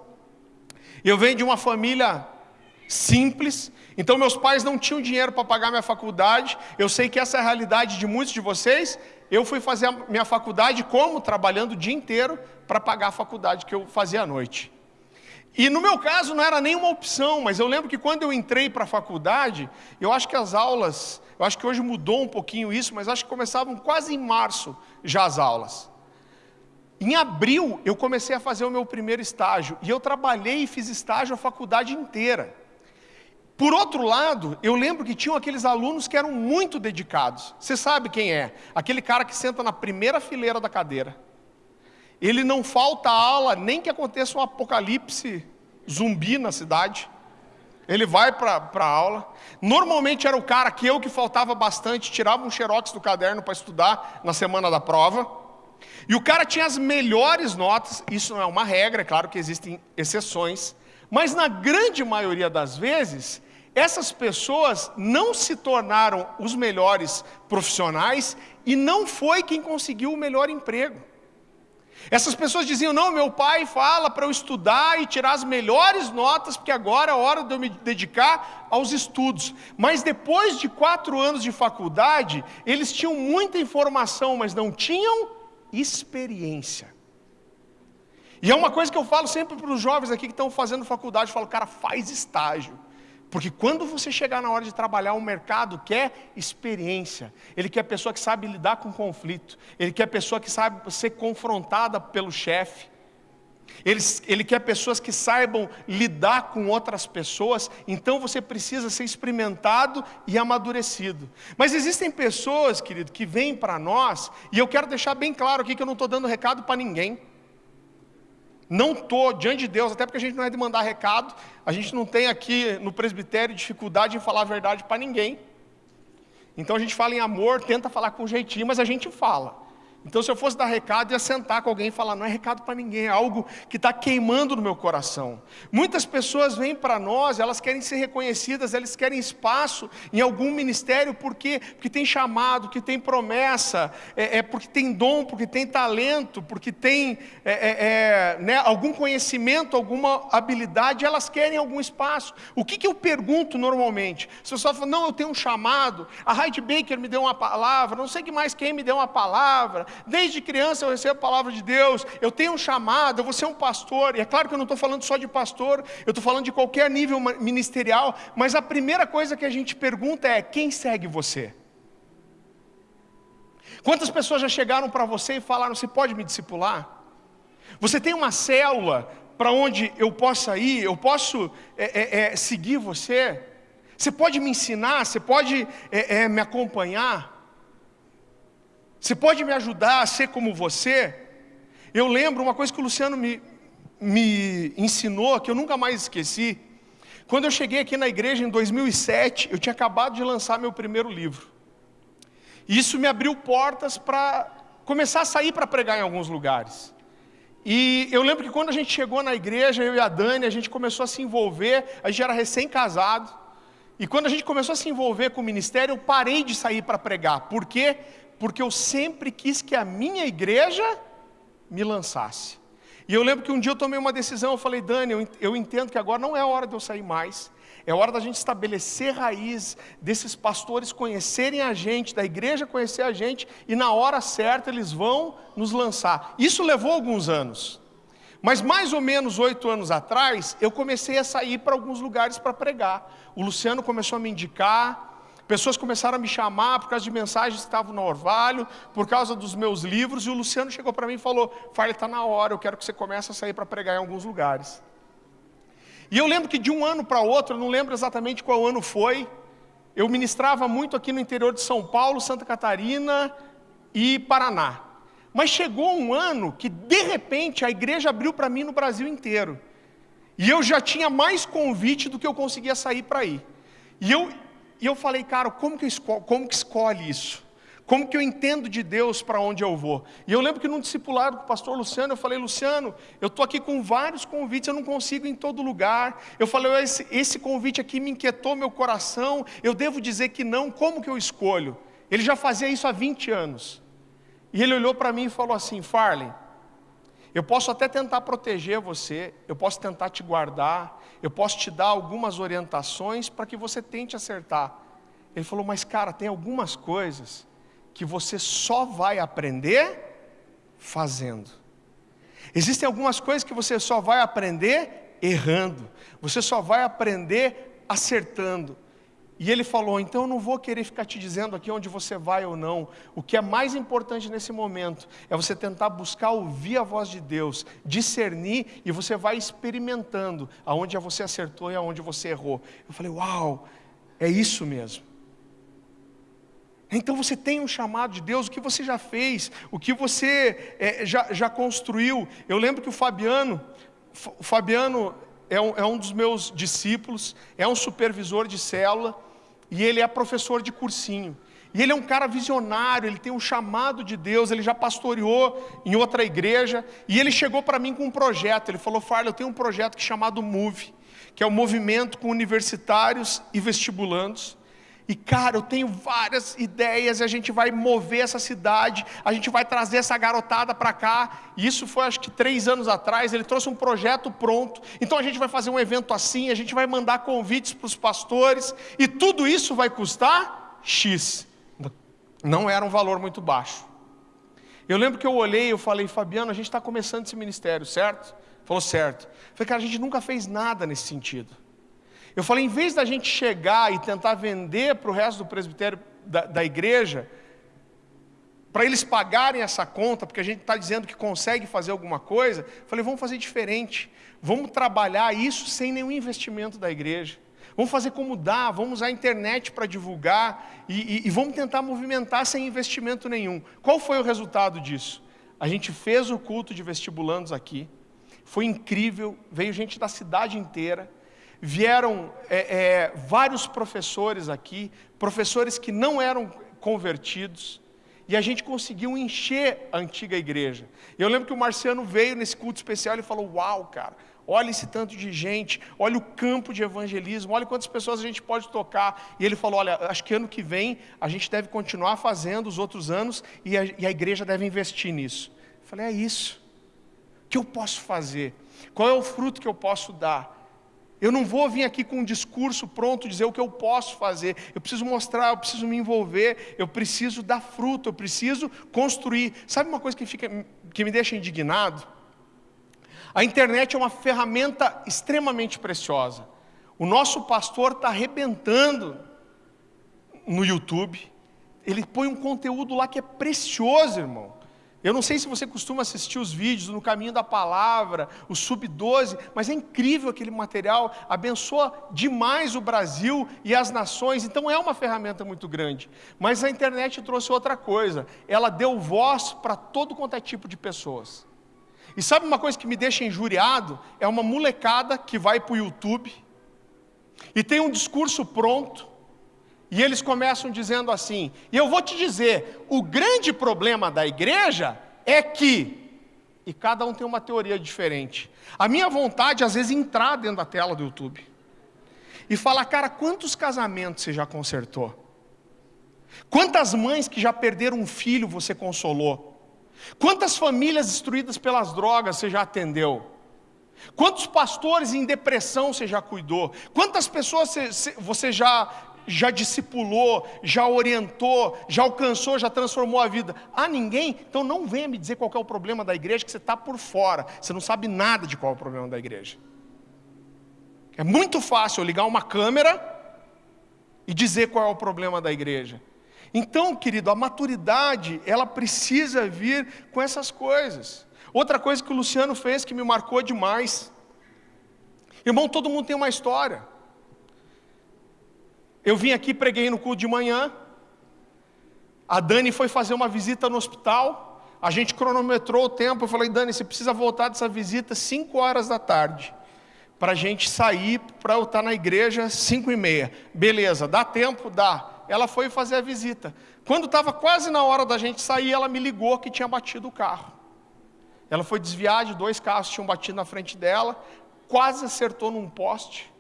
eu venho de uma família simples, então, meus pais não tinham dinheiro para pagar minha faculdade. Eu sei que essa é a realidade de muitos de vocês. Eu fui fazer a minha faculdade como? Trabalhando o dia inteiro para pagar a faculdade que eu fazia à noite. E no meu caso não era nenhuma opção, mas eu lembro que quando eu entrei para a faculdade, eu acho que as aulas, eu acho que hoje mudou um pouquinho isso, mas acho que começavam quase em março já as aulas. Em abril eu comecei a fazer o meu primeiro estágio, e eu trabalhei e fiz estágio a faculdade inteira. Por outro lado, eu lembro que tinham aqueles alunos que eram muito dedicados. Você sabe quem é? Aquele cara que senta na primeira fileira da cadeira. Ele não falta aula, nem que aconteça um apocalipse zumbi na cidade. Ele vai para a aula. Normalmente era o cara que eu que faltava bastante, tirava um xerox do caderno para estudar na semana da prova. E o cara tinha as melhores notas, isso não é uma regra, é claro que existem exceções, mas na grande maioria das vezes, essas pessoas não se tornaram os melhores profissionais e não foi quem conseguiu o melhor emprego. Essas pessoas diziam: não, meu pai fala para eu estudar e tirar as melhores notas, porque agora é hora de eu me dedicar aos estudos. Mas depois de quatro anos de faculdade, eles tinham muita informação, mas não tinham experiência. E é uma coisa que eu falo sempre para os jovens aqui que estão fazendo faculdade: eu falo, cara, faz estágio. Porque quando você chegar na hora de trabalhar, o mercado quer experiência. Ele quer pessoa que sabe lidar com conflito. Ele quer pessoa que sabe ser confrontada pelo chefe. Ele, ele quer pessoas que saibam lidar com outras pessoas, então você precisa ser experimentado e amadurecido. Mas existem pessoas, querido, que vêm para nós, e eu quero deixar bem claro aqui que eu não estou dando recado para ninguém. Não estou diante de Deus, até porque a gente não é de mandar recado, a gente não tem aqui no presbitério dificuldade em falar a verdade para ninguém. Então a gente fala em amor, tenta falar com jeitinho, mas a gente fala. Então, se eu fosse dar recado, ia sentar com alguém e falar: não é recado para ninguém, é algo que está queimando no meu coração. Muitas pessoas vêm para nós, elas querem ser reconhecidas, elas querem espaço em algum ministério, por quê? Porque tem chamado, que tem promessa, é, é porque tem dom, porque tem talento, porque tem é, é, é, né, algum conhecimento, alguma habilidade, elas querem algum espaço. O que, que eu pergunto normalmente? Se você fala, não, eu tenho um chamado, a Heidi Baker me deu uma palavra, não sei que mais quem me deu uma palavra. Desde criança eu recebo a palavra de Deus, eu tenho um chamado, eu vou ser um pastor. E é claro que eu não estou falando só de pastor, eu estou falando de qualquer nível ministerial, mas a primeira coisa que a gente pergunta é: quem segue você? Quantas pessoas já chegaram para você e falaram: você pode me discipular? Você tem uma célula para onde eu possa ir, eu posso é, é, é, seguir você? Você pode me ensinar, você pode é, é, me acompanhar? Você pode me ajudar a ser como você? Eu lembro uma coisa que o Luciano me, me ensinou, que eu nunca mais esqueci. Quando eu cheguei aqui na igreja em 2007, eu tinha acabado de lançar meu primeiro livro. E isso me abriu portas para começar a sair para pregar em alguns lugares. E eu lembro que quando a gente chegou na igreja, eu e a Dani, a gente começou a se envolver, a gente era recém-casado. E quando a gente começou a se envolver com o ministério, eu parei de sair para pregar. Por quê? Porque eu sempre quis que a minha igreja me lançasse. E eu lembro que um dia eu tomei uma decisão, eu falei, Dani, eu, entendo que agora não é hora de eu sair mais, é hora da gente estabelecer raiz, desses pastores conhecerem a gente, da igreja conhecer a gente, e na hora certa eles vão nos lançar. Isso levou alguns anos, mas mais ou menos oito anos atrás, eu comecei a sair para alguns lugares para pregar. O Luciano começou a me indicar, Pessoas começaram a me chamar por causa de mensagens que estavam no orvalho, por causa dos meus livros, e o Luciano chegou para mim e falou: Farley, está na hora, eu quero que você comece a sair para pregar em alguns lugares. E eu lembro que de um ano para outro, eu não lembro exatamente qual ano foi, eu ministrava muito aqui no interior de São Paulo, Santa Catarina e Paraná. Mas chegou um ano que, de repente, a igreja abriu para mim no Brasil inteiro. E eu já tinha mais convite do que eu conseguia sair para ir. E eu, e eu falei, cara, como que, escolhe, como que escolhe isso? Como que eu entendo de Deus para onde eu vou? E eu lembro que num discipulado com o pastor Luciano, eu falei, Luciano, eu estou aqui com vários convites, eu não consigo ir em todo lugar. Eu falei, esse, esse convite aqui me inquietou meu coração, eu devo dizer que não, como que eu escolho? Ele já fazia isso há 20 anos. E ele olhou para mim e falou assim, Farley, eu posso até tentar proteger você, eu posso tentar te guardar, eu posso te dar algumas orientações para que você tente acertar. Ele falou, mas cara, tem algumas coisas que você só vai aprender fazendo. Existem algumas coisas que você só vai aprender errando, você só vai aprender acertando. E ele falou: então eu não vou querer ficar te dizendo aqui onde você vai ou não. O que é mais importante nesse momento é você tentar buscar ouvir a voz de Deus, discernir e você vai experimentando aonde você acertou e aonde você errou. Eu falei: uau, é isso mesmo. Então você tem um chamado de Deus, o que você já fez, o que você é, já, já construiu. Eu lembro que o Fabiano, o Fabiano é um, é um dos meus discípulos, é um supervisor de célula e ele é professor de cursinho. E ele é um cara visionário, ele tem um chamado de Deus, ele já pastoreou em outra igreja, e ele chegou para mim com um projeto. Ele falou: Farley, eu tenho um projeto chamado Move, que é o um movimento com universitários e vestibulandos. E cara, eu tenho várias ideias, e a gente vai mover essa cidade, a gente vai trazer essa garotada para cá. E isso foi acho que três anos atrás. Ele trouxe um projeto pronto. Então a gente vai fazer um evento assim, a gente vai mandar convites para os pastores, e tudo isso vai custar X. Não era um valor muito baixo. Eu lembro que eu olhei e eu falei, Fabiano, a gente está começando esse ministério, certo? Falou certo. Falei, cara, a gente nunca fez nada nesse sentido. Eu falei, em vez da gente chegar e tentar vender para o resto do presbitério da, da igreja, para eles pagarem essa conta, porque a gente está dizendo que consegue fazer alguma coisa, falei, vamos fazer diferente. Vamos trabalhar isso sem nenhum investimento da igreja. Vamos fazer como dá, vamos usar a internet para divulgar e, e, e vamos tentar movimentar sem investimento nenhum. Qual foi o resultado disso? A gente fez o culto de vestibulandos aqui, foi incrível, veio gente da cidade inteira vieram é, é, vários professores aqui, professores que não eram convertidos, E a gente conseguiu encher a antiga igreja. Eu lembro que o Marciano veio nesse culto especial e falou: Uau, cara, olha esse tanto de gente, olha o campo de evangelismo, olha quantas pessoas a gente pode tocar. E ele falou: Olha, acho que ano que vem a gente deve continuar fazendo os outros anos e a, e a igreja deve investir nisso. Eu falei: É isso. O que eu posso fazer? Qual é o fruto que eu posso dar? Eu não vou vir aqui com um discurso pronto dizer o que eu posso fazer. Eu preciso mostrar, eu preciso me envolver, eu preciso dar fruto, eu preciso construir. Sabe uma coisa que, fica, que me deixa indignado? A internet é uma ferramenta extremamente preciosa. O nosso pastor está arrebentando no YouTube. Ele põe um conteúdo lá que é precioso, irmão. Eu não sei se você costuma assistir os vídeos no caminho da palavra, o Sub-12, mas é incrível aquele material, abençoa demais o Brasil e as nações, então é uma ferramenta muito grande. Mas a internet trouxe outra coisa, ela deu voz para todo quanto é tipo de pessoas. E sabe uma coisa que me deixa injuriado? É uma molecada que vai para o YouTube e tem um discurso pronto, e eles começam dizendo assim: e eu vou te dizer, o grande problema da igreja é que. E cada um tem uma teoria diferente. A minha vontade, às vezes, é entrar dentro da tela do YouTube e falar, cara, quantos casamentos você já consertou? Quantas mães que já perderam um filho você consolou? Quantas famílias destruídas pelas drogas você já atendeu? Quantos pastores em depressão você já cuidou? Quantas pessoas você já já discipulou, já orientou, já alcançou, já transformou a vida. Ah, ninguém? Então não venha me dizer qual é o problema da igreja, que você está por fora. Você não sabe nada de qual é o problema da igreja. É muito fácil eu ligar uma câmera e dizer qual é o problema da igreja. Então, querido, a maturidade, ela precisa vir com essas coisas. Outra coisa que o Luciano fez que me marcou demais. Irmão, todo mundo tem uma história. Eu vim aqui, preguei no culto de manhã. A Dani foi fazer uma visita no hospital. A gente cronometrou o tempo. Eu falei, Dani, você precisa voltar dessa visita 5 horas da tarde. Para a gente sair, para eu estar na igreja 5 e meia. Beleza, dá tempo? Dá. Ela foi fazer a visita. Quando estava quase na hora da gente sair, ela me ligou que tinha batido o carro. Ela foi desviar de dois carros que tinham batido na frente dela, quase acertou num poste.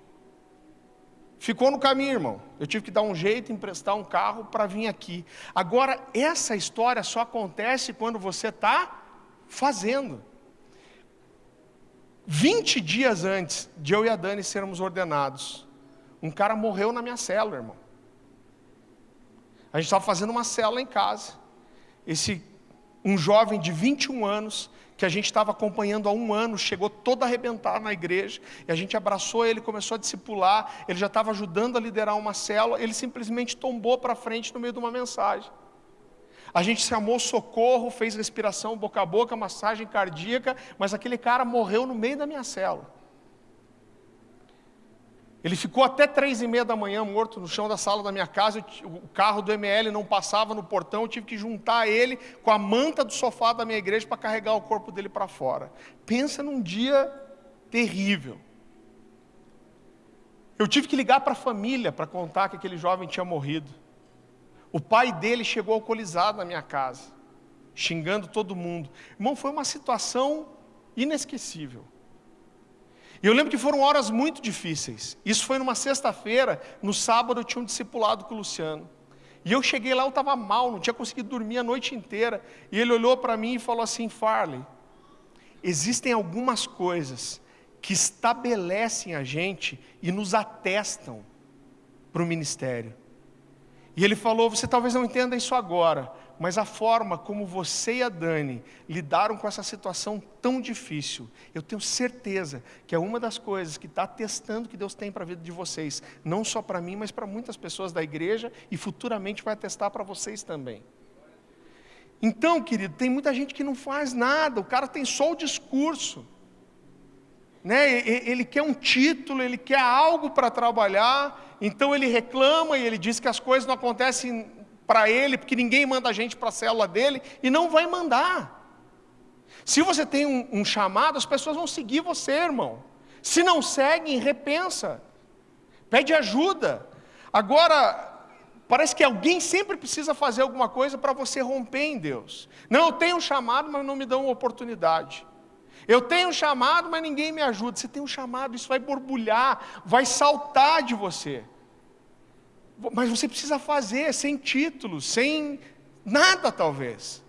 Ficou no caminho, irmão. Eu tive que dar um jeito, emprestar um carro para vir aqui. Agora, essa história só acontece quando você está fazendo. 20 dias antes de eu e a Dani sermos ordenados, um cara morreu na minha célula, irmão. A gente estava fazendo uma célula em casa. Esse, um jovem de 21 anos, que a gente estava acompanhando há um ano, chegou todo arrebentado na igreja, e a gente abraçou ele, começou a discipular, ele já estava ajudando a liderar uma célula, ele simplesmente tombou para frente no meio de uma mensagem. A gente chamou socorro, fez respiração boca a boca, massagem cardíaca, mas aquele cara morreu no meio da minha célula. Ele ficou até três e meia da manhã morto no chão da sala da minha casa. O carro do ML não passava no portão. Eu tive que juntar ele com a manta do sofá da minha igreja para carregar o corpo dele para fora. Pensa num dia terrível. Eu tive que ligar para a família para contar que aquele jovem tinha morrido. O pai dele chegou alcoolizado na minha casa, xingando todo mundo. Irmão, foi uma situação inesquecível. E eu lembro que foram horas muito difíceis. Isso foi numa sexta-feira, no sábado eu tinha um discipulado com o Luciano. E eu cheguei lá, eu estava mal, não tinha conseguido dormir a noite inteira. E ele olhou para mim e falou assim: Farley, existem algumas coisas que estabelecem a gente e nos atestam para o ministério. E ele falou: Você talvez não entenda isso agora, mas a forma como você e a Dani lidaram com essa situação tão difícil, eu tenho certeza que é uma das coisas que está testando que Deus tem para a vida de vocês, não só para mim, mas para muitas pessoas da igreja e futuramente vai testar para vocês também. Então, querido, tem muita gente que não faz nada, o cara tem só o discurso. Né? Ele quer um título, ele quer algo para trabalhar, então ele reclama e ele diz que as coisas não acontecem para ele, porque ninguém manda a gente para a célula dele, e não vai mandar. Se você tem um, um, chamado, as pessoas vão seguir você, irmão. Se não seguem, repensa. Pede ajuda. Agora, Parece que alguém sempre precisa fazer alguma coisa para você romper em Deus. Não, eu tenho um chamado, mas não me dão uma oportunidade. Eu tenho um chamado, mas ninguém me ajuda. Você tem um chamado, isso vai borbulhar, vai saltar de você. Mas você precisa fazer sem título, sem nada talvez.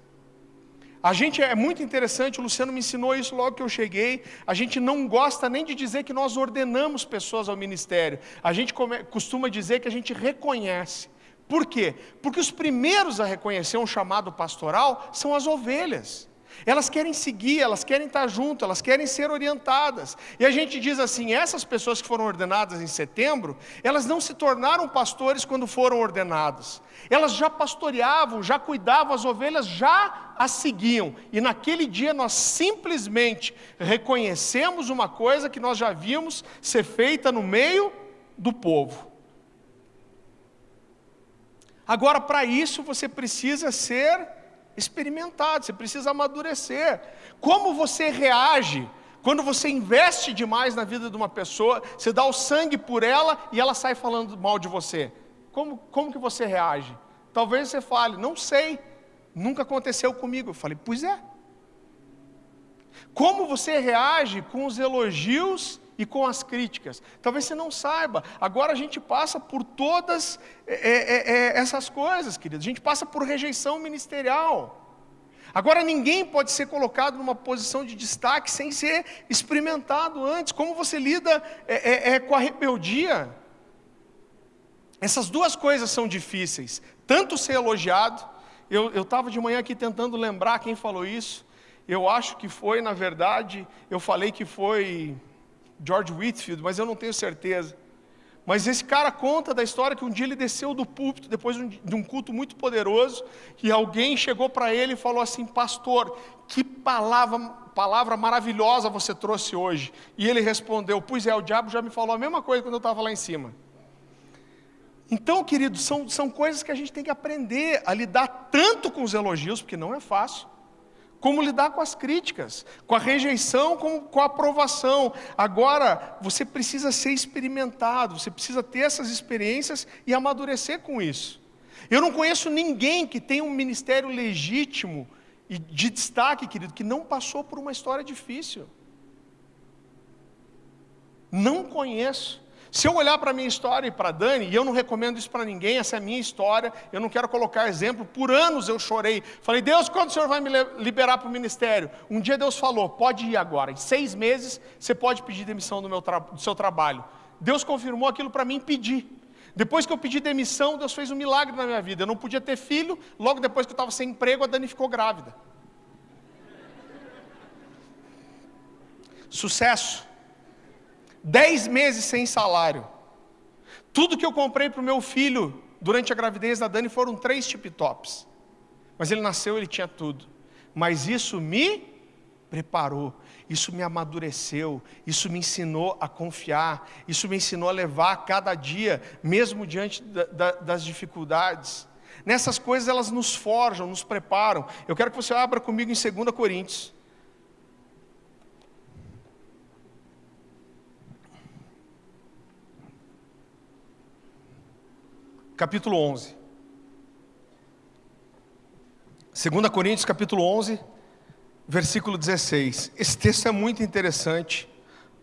A gente é muito interessante, o Luciano me ensinou isso logo que eu cheguei. A gente não gosta nem de dizer que nós ordenamos pessoas ao ministério. A gente costuma dizer que a gente reconhece. Por quê? Porque os primeiros a reconhecer um chamado pastoral são as ovelhas. Elas querem seguir, elas querem estar junto, elas querem ser orientadas. E a gente diz assim: essas pessoas que foram ordenadas em setembro, elas não se tornaram pastores quando foram ordenadas. Elas já pastoreavam, já cuidavam, as ovelhas já as seguiam. E naquele dia nós simplesmente reconhecemos uma coisa que nós já vimos ser feita no meio do povo. Agora, para isso, você precisa ser experimentado, você precisa amadurecer. Como você reage quando você investe demais na vida de uma pessoa, você dá o sangue por ela e ela sai falando mal de você? Como, como que você reage? Talvez você fale, não sei, nunca aconteceu comigo. Eu falei, pois é. Como você reage com os elogios e com as críticas. Talvez você não saiba. Agora a gente passa por todas é, é, é, essas coisas, querido. A gente passa por rejeição ministerial. Agora ninguém pode ser colocado numa posição de destaque sem ser experimentado antes. Como você lida é, é, é, com a rebeldia? Essas duas coisas são difíceis. Tanto ser elogiado. Eu estava de manhã aqui tentando lembrar quem falou isso. Eu acho que foi, na verdade, eu falei que foi George Whitfield, mas eu não tenho certeza. Mas esse cara conta da história que um dia ele desceu do púlpito depois de um culto muito poderoso e alguém chegou para ele e falou assim: Pastor, que palavra, palavra maravilhosa você trouxe hoje. E ele respondeu: Pois é, o diabo já me falou a mesma coisa quando eu estava lá em cima. Então, queridos, são, são coisas que a gente tem que aprender a lidar tanto com os elogios, porque não é fácil como lidar com as críticas, com a rejeição, com, com a aprovação. Agora, você precisa ser experimentado, você precisa ter essas experiências e amadurecer com isso. Eu não conheço ninguém que tenha um ministério legítimo e de destaque, querido, que não passou por uma história difícil. Não conheço. Se eu olhar para a minha história e para a Dani, e eu não recomendo isso para ninguém, essa é a minha história, eu não quero colocar exemplo, por anos eu chorei. Falei, Deus, quando o Senhor vai me liberar para o ministério? Um dia Deus falou, pode ir agora. Em seis meses você pode pedir demissão do, meu do seu trabalho. Deus confirmou aquilo para mim pedir. Depois que eu pedi demissão, Deus fez um milagre na minha vida. Eu não podia ter filho, logo depois que eu estava sem emprego, a Dani ficou grávida. Sucesso. Dez meses sem salário. Tudo que eu comprei para o meu filho durante a gravidez da Dani foram três tip-tops. Mas ele nasceu, ele tinha tudo. Mas isso me preparou, isso me amadureceu, isso me ensinou a confiar, isso me ensinou a levar cada dia, mesmo diante da, da, das dificuldades. Nessas coisas elas nos forjam, nos preparam. Eu quero que você abra comigo em 2 Coríntios. Capítulo 11. 2 Coríntios, capítulo 11, versículo 16. Esse texto é muito interessante.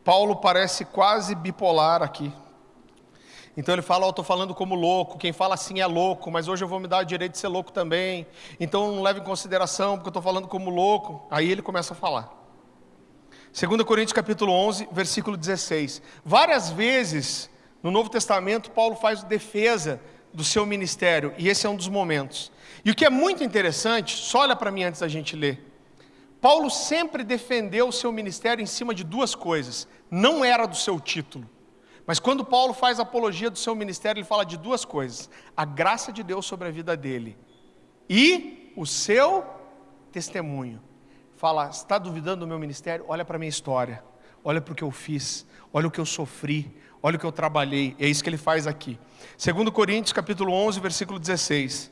Paulo parece quase bipolar aqui. Então ele fala, oh, eu estou falando como louco, quem fala assim é louco, mas hoje eu vou me dar o direito de ser louco também. Então não leve em consideração, porque eu estou falando como louco. Aí ele começa a falar. 2 Coríntios capítulo 11, versículo 16. Várias vezes no Novo Testamento, Paulo faz defesa do seu ministério, e esse é um dos momentos. E o que é muito interessante, só olha para mim antes da gente ler. Paulo sempre defendeu o seu ministério em cima de duas coisas. Não era do seu título. Mas quando Paulo faz apologia do seu ministério, ele fala de duas coisas: a graça de Deus sobre a vida dele e o seu testemunho. Fala, está duvidando do meu ministério? Olha para a minha história, olha para o que eu fiz, olha o que eu sofri, Olha o que eu trabalhei. É isso que ele faz aqui. 2 Coríntios, capítulo 11, versículo 16.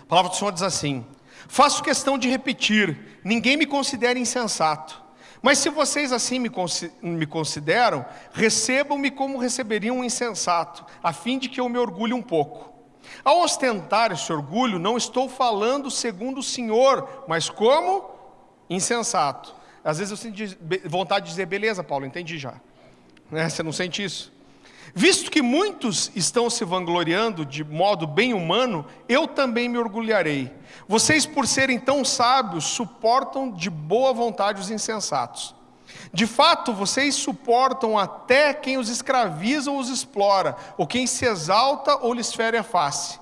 A palavra do Senhor diz assim: Faço questão de repetir, ninguém me considera insensato. Mas se vocês assim me consideram, recebam-me como receberiam um insensato, a fim de que eu me orgulhe um pouco. Ao ostentar esse orgulho, não estou falando segundo o Senhor, mas como insensato. Às vezes eu sinto vontade de dizer, beleza, Paulo, entendi já. Né? Você não sente isso? Visto que muitos estão se vangloriando de modo bem humano, eu também me orgulharei. Vocês, por serem tão sábios, suportam de boa vontade os insensatos. De fato, vocês suportam até quem os escraviza ou os explora, ou quem se exalta ou lhes fere a face.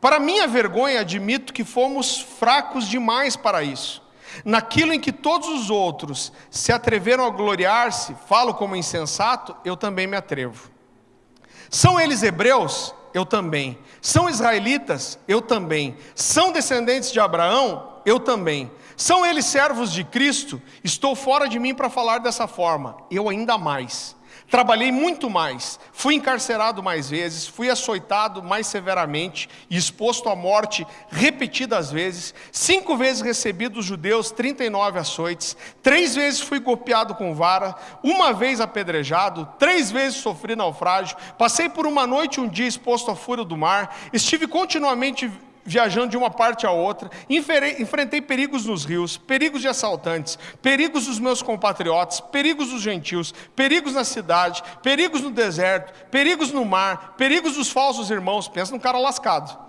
Para minha vergonha, admito que fomos fracos demais para isso. Naquilo em que todos os outros se atreveram a gloriar-se, falo como insensato, eu também me atrevo. São eles hebreus? Eu também. São israelitas? Eu também. São descendentes de Abraão? Eu também. São eles servos de Cristo? Estou fora de mim para falar dessa forma. Eu ainda mais. Trabalhei muito mais, fui encarcerado mais vezes, fui açoitado mais severamente e exposto à morte repetidas vezes. Cinco vezes recebi dos judeus 39 açoites, três vezes fui golpeado com vara, uma vez apedrejado, três vezes sofri naufrágio, passei por uma noite e um dia exposto à fúria do mar, estive continuamente viajando de uma parte a outra, enfrentei perigos nos rios, perigos de assaltantes, perigos dos meus compatriotas, perigos dos gentios, perigos na cidade, perigos no deserto, perigos no mar, perigos dos falsos irmãos. Pensa num cara lascado.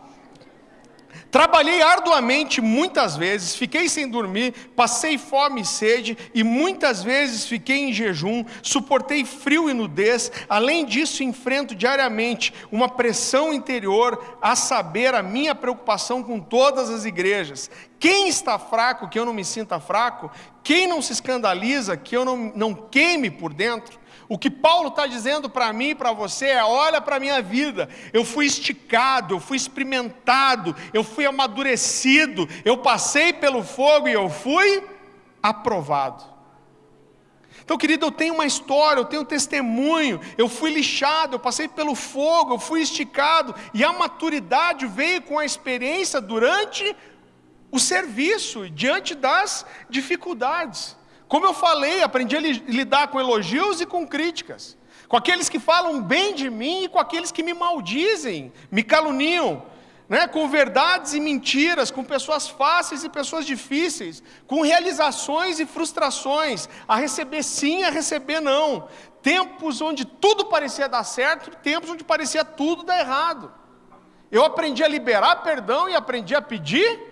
Trabalhei arduamente muitas vezes, fiquei sem dormir, passei fome e sede e muitas vezes fiquei em jejum, suportei frio e nudez. Além disso, enfrento diariamente uma pressão interior, a saber, a minha preocupação com todas as igrejas. Quem está fraco, que eu não me sinta fraco? Quem não se escandaliza, que eu não, não queime por dentro? O que Paulo está dizendo para mim e para você é: olha para a minha vida, eu fui esticado, eu fui experimentado, eu fui amadurecido, eu passei pelo fogo e eu fui aprovado. Então, querido, eu tenho uma história, eu tenho um testemunho, eu fui lixado, eu passei pelo fogo, eu fui esticado, e a maturidade veio com a experiência durante o serviço, diante das dificuldades. Como eu falei, aprendi a lidar com elogios e com críticas, com aqueles que falam bem de mim e com aqueles que me maldizem, me caluniam, né? com verdades e mentiras, com pessoas fáceis e pessoas difíceis, com realizações e frustrações, a receber sim, a receber não. Tempos onde tudo parecia dar certo, tempos onde parecia tudo dar errado. Eu aprendi a liberar perdão e aprendi a pedir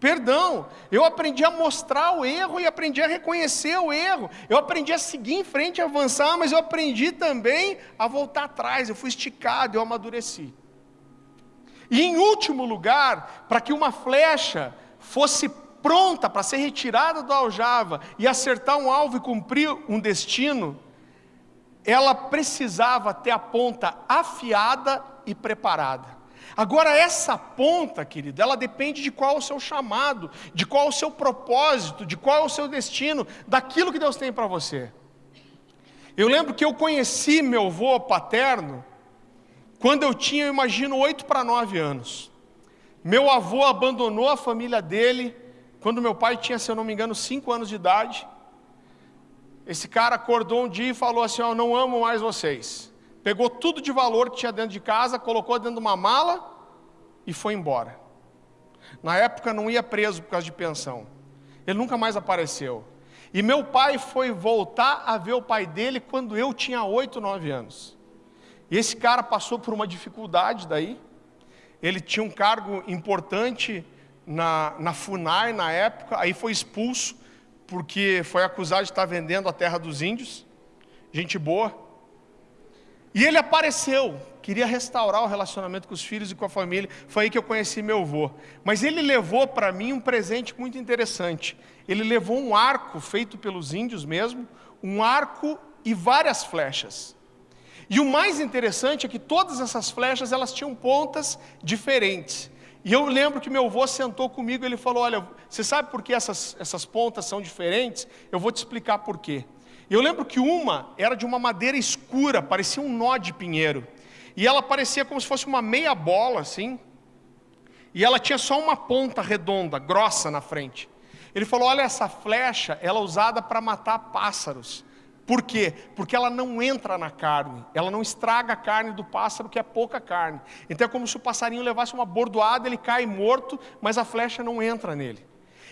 perdão. Eu aprendi a mostrar o erro e aprendi a reconhecer o erro. Eu aprendi a seguir em frente, avançar, mas eu aprendi também a voltar atrás. Eu fui esticado, eu amadureci. E em último lugar, para que uma flecha fosse pronta para ser retirada do aljava e acertar um alvo e cumprir um destino, ela precisava ter a ponta afiada e preparada. Agora, essa ponta, querido, ela depende de qual é o seu chamado, de qual é o seu propósito, de qual é o seu destino, daquilo que Deus tem para você. Eu lembro que eu conheci meu avô paterno quando eu tinha, eu imagino, oito para nove anos. Meu avô abandonou a família dele quando meu pai tinha, se eu não me engano, cinco anos de idade. Esse cara acordou um dia e falou assim: oh, Eu não amo mais vocês pegou tudo de valor que tinha dentro de casa, colocou dentro de uma mala e foi embora. Na época não ia preso por causa de pensão. Ele nunca mais apareceu. E meu pai foi voltar a ver o pai dele quando eu tinha 8, 9 anos. E esse cara passou por uma dificuldade daí. Ele tinha um cargo importante na, na FUNAI na época, aí foi expulso porque foi acusado de estar vendendo a terra dos índios. Gente boa. E ele apareceu, queria restaurar o relacionamento com os filhos e com a família. Foi aí que eu conheci meu avô. Mas ele levou para mim um presente muito interessante. Ele levou um arco feito pelos índios mesmo, um arco e várias flechas. E o mais interessante é que todas essas flechas elas tinham pontas diferentes. E eu lembro que meu avô sentou comigo e ele falou: Olha, você sabe por que essas, essas pontas são diferentes? Eu vou te explicar por quê. Eu lembro que uma era de uma madeira escura, parecia um nó de pinheiro. E ela parecia como se fosse uma meia bola, assim. E ela tinha só uma ponta redonda, grossa na frente. Ele falou: Olha, essa flecha, ela é usada para matar pássaros, Por quê? Porque ela não entra na carne, ela não estraga a carne do pássaro, que é pouca carne. Então é como se o passarinho levasse uma bordoada, ele cai morto, mas a flecha não entra nele.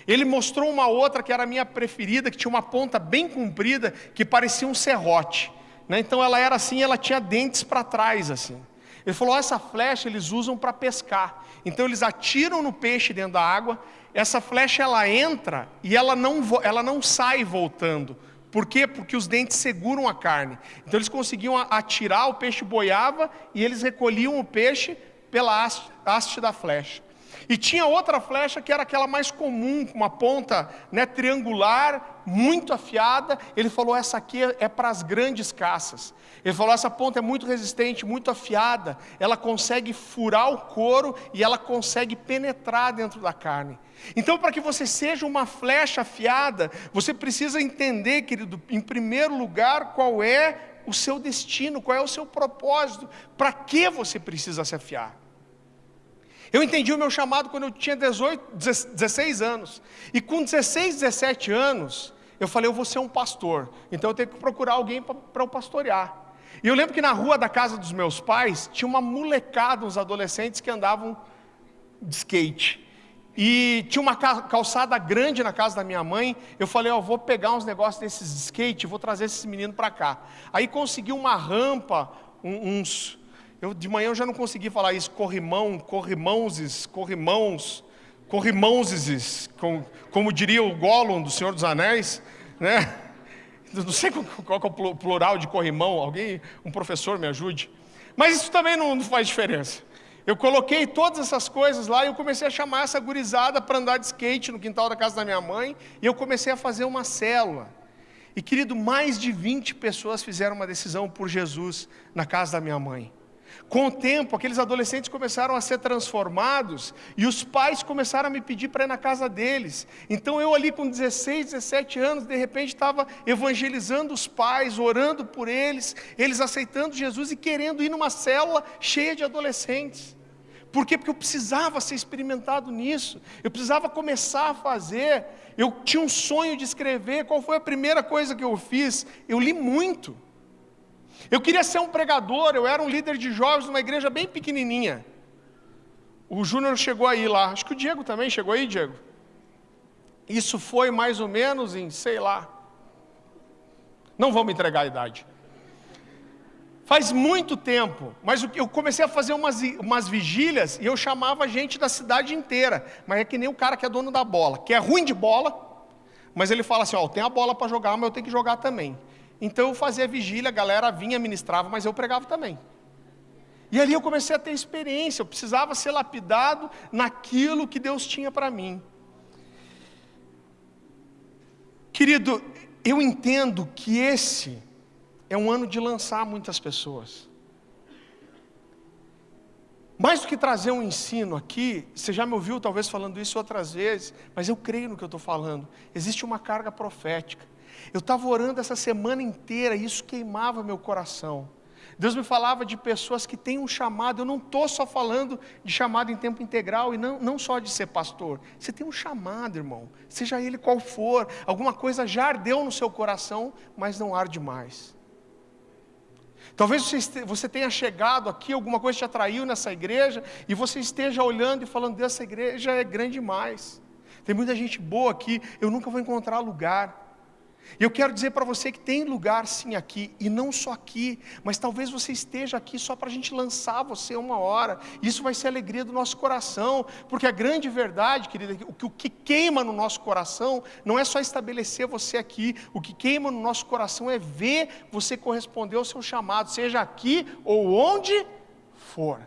Ele mostrou uma outra que era a minha preferida, que tinha uma ponta bem comprida, que parecia um serrote. Né? Então ela era assim, ela tinha dentes para trás assim. Ele falou: essa flecha eles usam para pescar. Então eles atiram no peixe dentro da água. Essa flecha ela entra e ela não, ela não sai voltando. Por quê? Porque os dentes seguram a carne. Então eles conseguiam atirar, o peixe boiava e eles recolhiam o peixe pela haste, haste da flecha. E tinha outra flecha que era aquela mais comum, com uma ponta né, triangular, muito afiada. Ele falou: essa aqui é para as grandes caças. Ele falou: essa ponta é muito resistente, muito afiada. Ela consegue furar o couro e ela consegue penetrar dentro da carne. Então, para que você seja uma flecha afiada, você precisa entender, querido, em primeiro lugar, qual é o seu destino, qual é o seu propósito, para que você precisa se afiar. Eu entendi o meu chamado quando eu tinha 18, 16 anos. E com 16, 17 anos, eu falei, eu vou ser um pastor. Então eu tenho que procurar alguém para eu pastorear. E eu lembro que na rua da casa dos meus pais, tinha uma molecada, uns adolescentes que andavam de skate. E tinha uma calçada grande na casa da minha mãe. Eu falei, oh, vou pegar uns negócios desses de skate, vou trazer esses meninos para cá. Aí consegui uma rampa, uns, eu, de manhã eu já não consegui falar isso, corrimão, corrimãozes, corrimãos, corrimãozes, como, como diria o Gollum do Senhor dos Anéis, né? Não sei qual, é o plural de corrimão, alguém, um professor me ajude. Mas isso também não, não faz diferença. Eu coloquei todas essas coisas lá e eu comecei a chamar essa gurizada para andar de skate no quintal da casa da minha mãe, e eu comecei a fazer uma célula. E querido, mais de 20 pessoas fizeram uma decisão por Jesus na casa da minha mãe. Com o tempo, aqueles adolescentes começaram a ser transformados e os pais começaram a me pedir para ir na casa deles. Então eu ali com 16, 17 anos, de repente estava evangelizando os pais, orando por eles, eles aceitando Jesus e querendo ir numa célula cheia de adolescentes. Por quê? Porque eu precisava ser experimentado nisso, eu precisava começar a fazer. Eu tinha um sonho de escrever. Qual foi a primeira coisa que eu fiz? Eu li muito. Eu queria ser um pregador, eu era um líder de jovens numa igreja bem pequenininha. O Júnior chegou aí lá, acho que o Diego também chegou aí, Diego. Isso foi mais ou menos em, sei lá, não vamos entregar a idade. Faz muito tempo, mas eu comecei a fazer umas, umas vigílias e eu chamava gente da cidade inteira. Mas é que nem o cara que é dono da bola, que é ruim de bola, mas ele fala assim: Ó, tem a bola para jogar, mas eu tenho que jogar também. Então eu fazia vigília, a galera vinha, ministrava, mas eu pregava também. E ali eu comecei a ter experiência, eu precisava ser lapidado naquilo que Deus tinha para mim. Querido, eu entendo que esse é um ano de lançar muitas pessoas. Mais do que trazer um ensino aqui, você já me ouviu talvez falando isso outras vezes, mas eu creio no que eu estou falando. Existe uma carga profética. Eu estava orando essa semana inteira e isso queimava meu coração. Deus me falava de pessoas que têm um chamado. Eu não estou só falando de chamado em tempo integral e não, não só de ser pastor. Você tem um chamado, irmão, seja ele qual for. Alguma coisa já ardeu no seu coração, mas não arde mais. Talvez você, tenha chegado aqui, alguma coisa te atraiu nessa igreja, e você esteja olhando e falando: dessa igreja é grande demais. Tem muita gente boa aqui, eu nunca vou encontrar lugar. E eu quero dizer para você que tem lugar sim aqui, e não só aqui, mas talvez você esteja aqui só para a gente lançar você uma hora. Isso vai ser a alegria do nosso coração, porque a grande verdade, querida, que, o que queima no nosso coração não é só estabelecer você aqui, o que queima no nosso coração é ver você corresponder ao seu chamado, seja aqui ou onde for.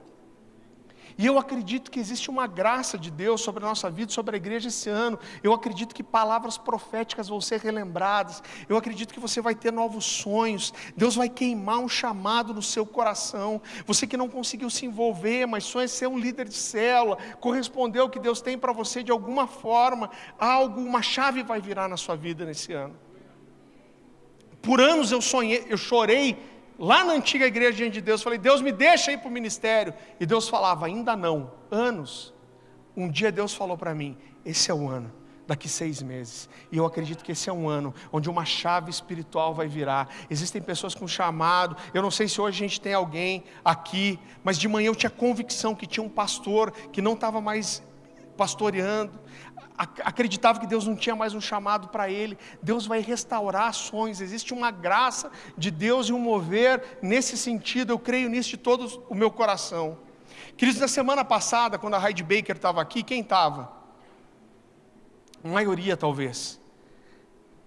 E eu acredito que existe uma graça de Deus sobre a nossa vida, sobre a igreja esse ano. Eu acredito que palavras proféticas vão ser relembradas. Eu acredito que você vai ter novos sonhos. Deus vai queimar um chamado no seu coração. Você que não conseguiu se envolver, mas sonha ser um líder de célula, corresponder ao que Deus tem para você de alguma forma, algo, uma chave vai virar na sua vida nesse ano. Por anos eu sonhei, eu chorei lá na antiga igreja diante de Deus, falei, Deus me deixa ir para o ministério. E Deus falava, ainda não, anos. Um dia Deus falou para mim, esse é o ano daqui seis meses. E eu acredito que esse é um ano onde uma chave espiritual vai virar. Existem pessoas com chamado. Eu não sei se hoje a gente tem alguém aqui, mas de manhã eu tinha convicção que tinha um pastor que não estava mais pastoreando, acreditava que Deus não tinha mais um chamado para ele. Deus vai restaurar ações, existe uma graça de Deus e um mover nesse sentido. Eu creio nisso de todo o meu coração. Queridos, na semana passada, quando a Heidi Baker estava aqui, quem estava? A maioria talvez.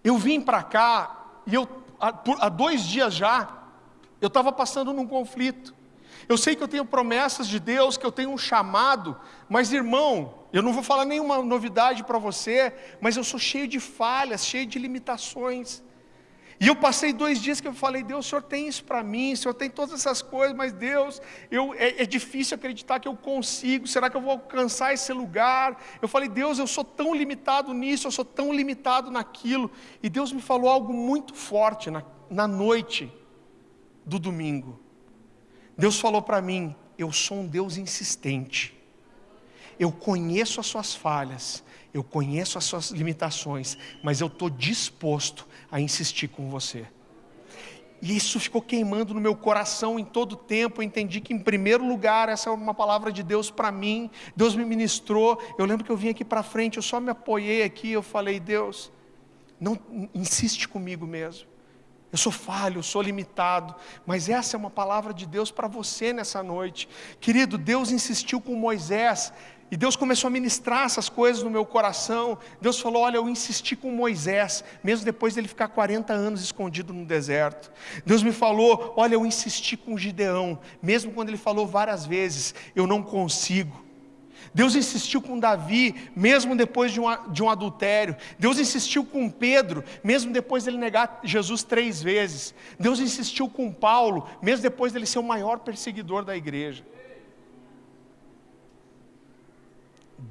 Eu vim para cá e eu, há dois dias já, eu estava passando num conflito. Eu sei que eu tenho promessas de Deus, que eu tenho um chamado, mas irmão, eu não vou falar nenhuma novidade para você, mas eu sou cheio de falhas, cheio de limitações. E eu passei dois dias que eu falei, Deus, o Senhor tem isso para mim, o Senhor tem todas essas coisas, mas Deus, eu, é, é, difícil acreditar que eu consigo, será que eu vou alcançar esse lugar? Eu falei, Deus, eu sou tão limitado nisso, eu sou tão limitado naquilo. E Deus me falou algo muito forte na, na noite do domingo. Deus falou para mim: eu sou um Deus insistente. Eu conheço as suas falhas, eu conheço as suas limitações, mas eu estou disposto a insistir com você. E isso ficou queimando no meu coração em todo o tempo. Eu entendi que, em primeiro lugar, essa é uma palavra de Deus para mim. Deus me ministrou. Eu lembro que eu vim aqui para frente, eu só me apoiei aqui. Eu falei, Deus, não insiste comigo mesmo. Eu sou falho, eu sou limitado, mas essa é uma palavra de Deus para você nessa noite. Querido, Deus insistiu com Moisés e Deus começou a ministrar essas coisas no meu coração. Deus falou: Olha, eu insisti com Moisés, mesmo depois dele ficar 40 anos escondido no deserto. Deus me falou: Olha, eu insisti com Gideão, mesmo quando ele falou várias vezes: Eu não consigo. Deus insistiu com Davi, mesmo depois de um, de um adultério. Deus insistiu com Pedro, mesmo depois dele negar Jesus três vezes. Deus insistiu com Paulo, mesmo depois dele ser o maior perseguidor da igreja.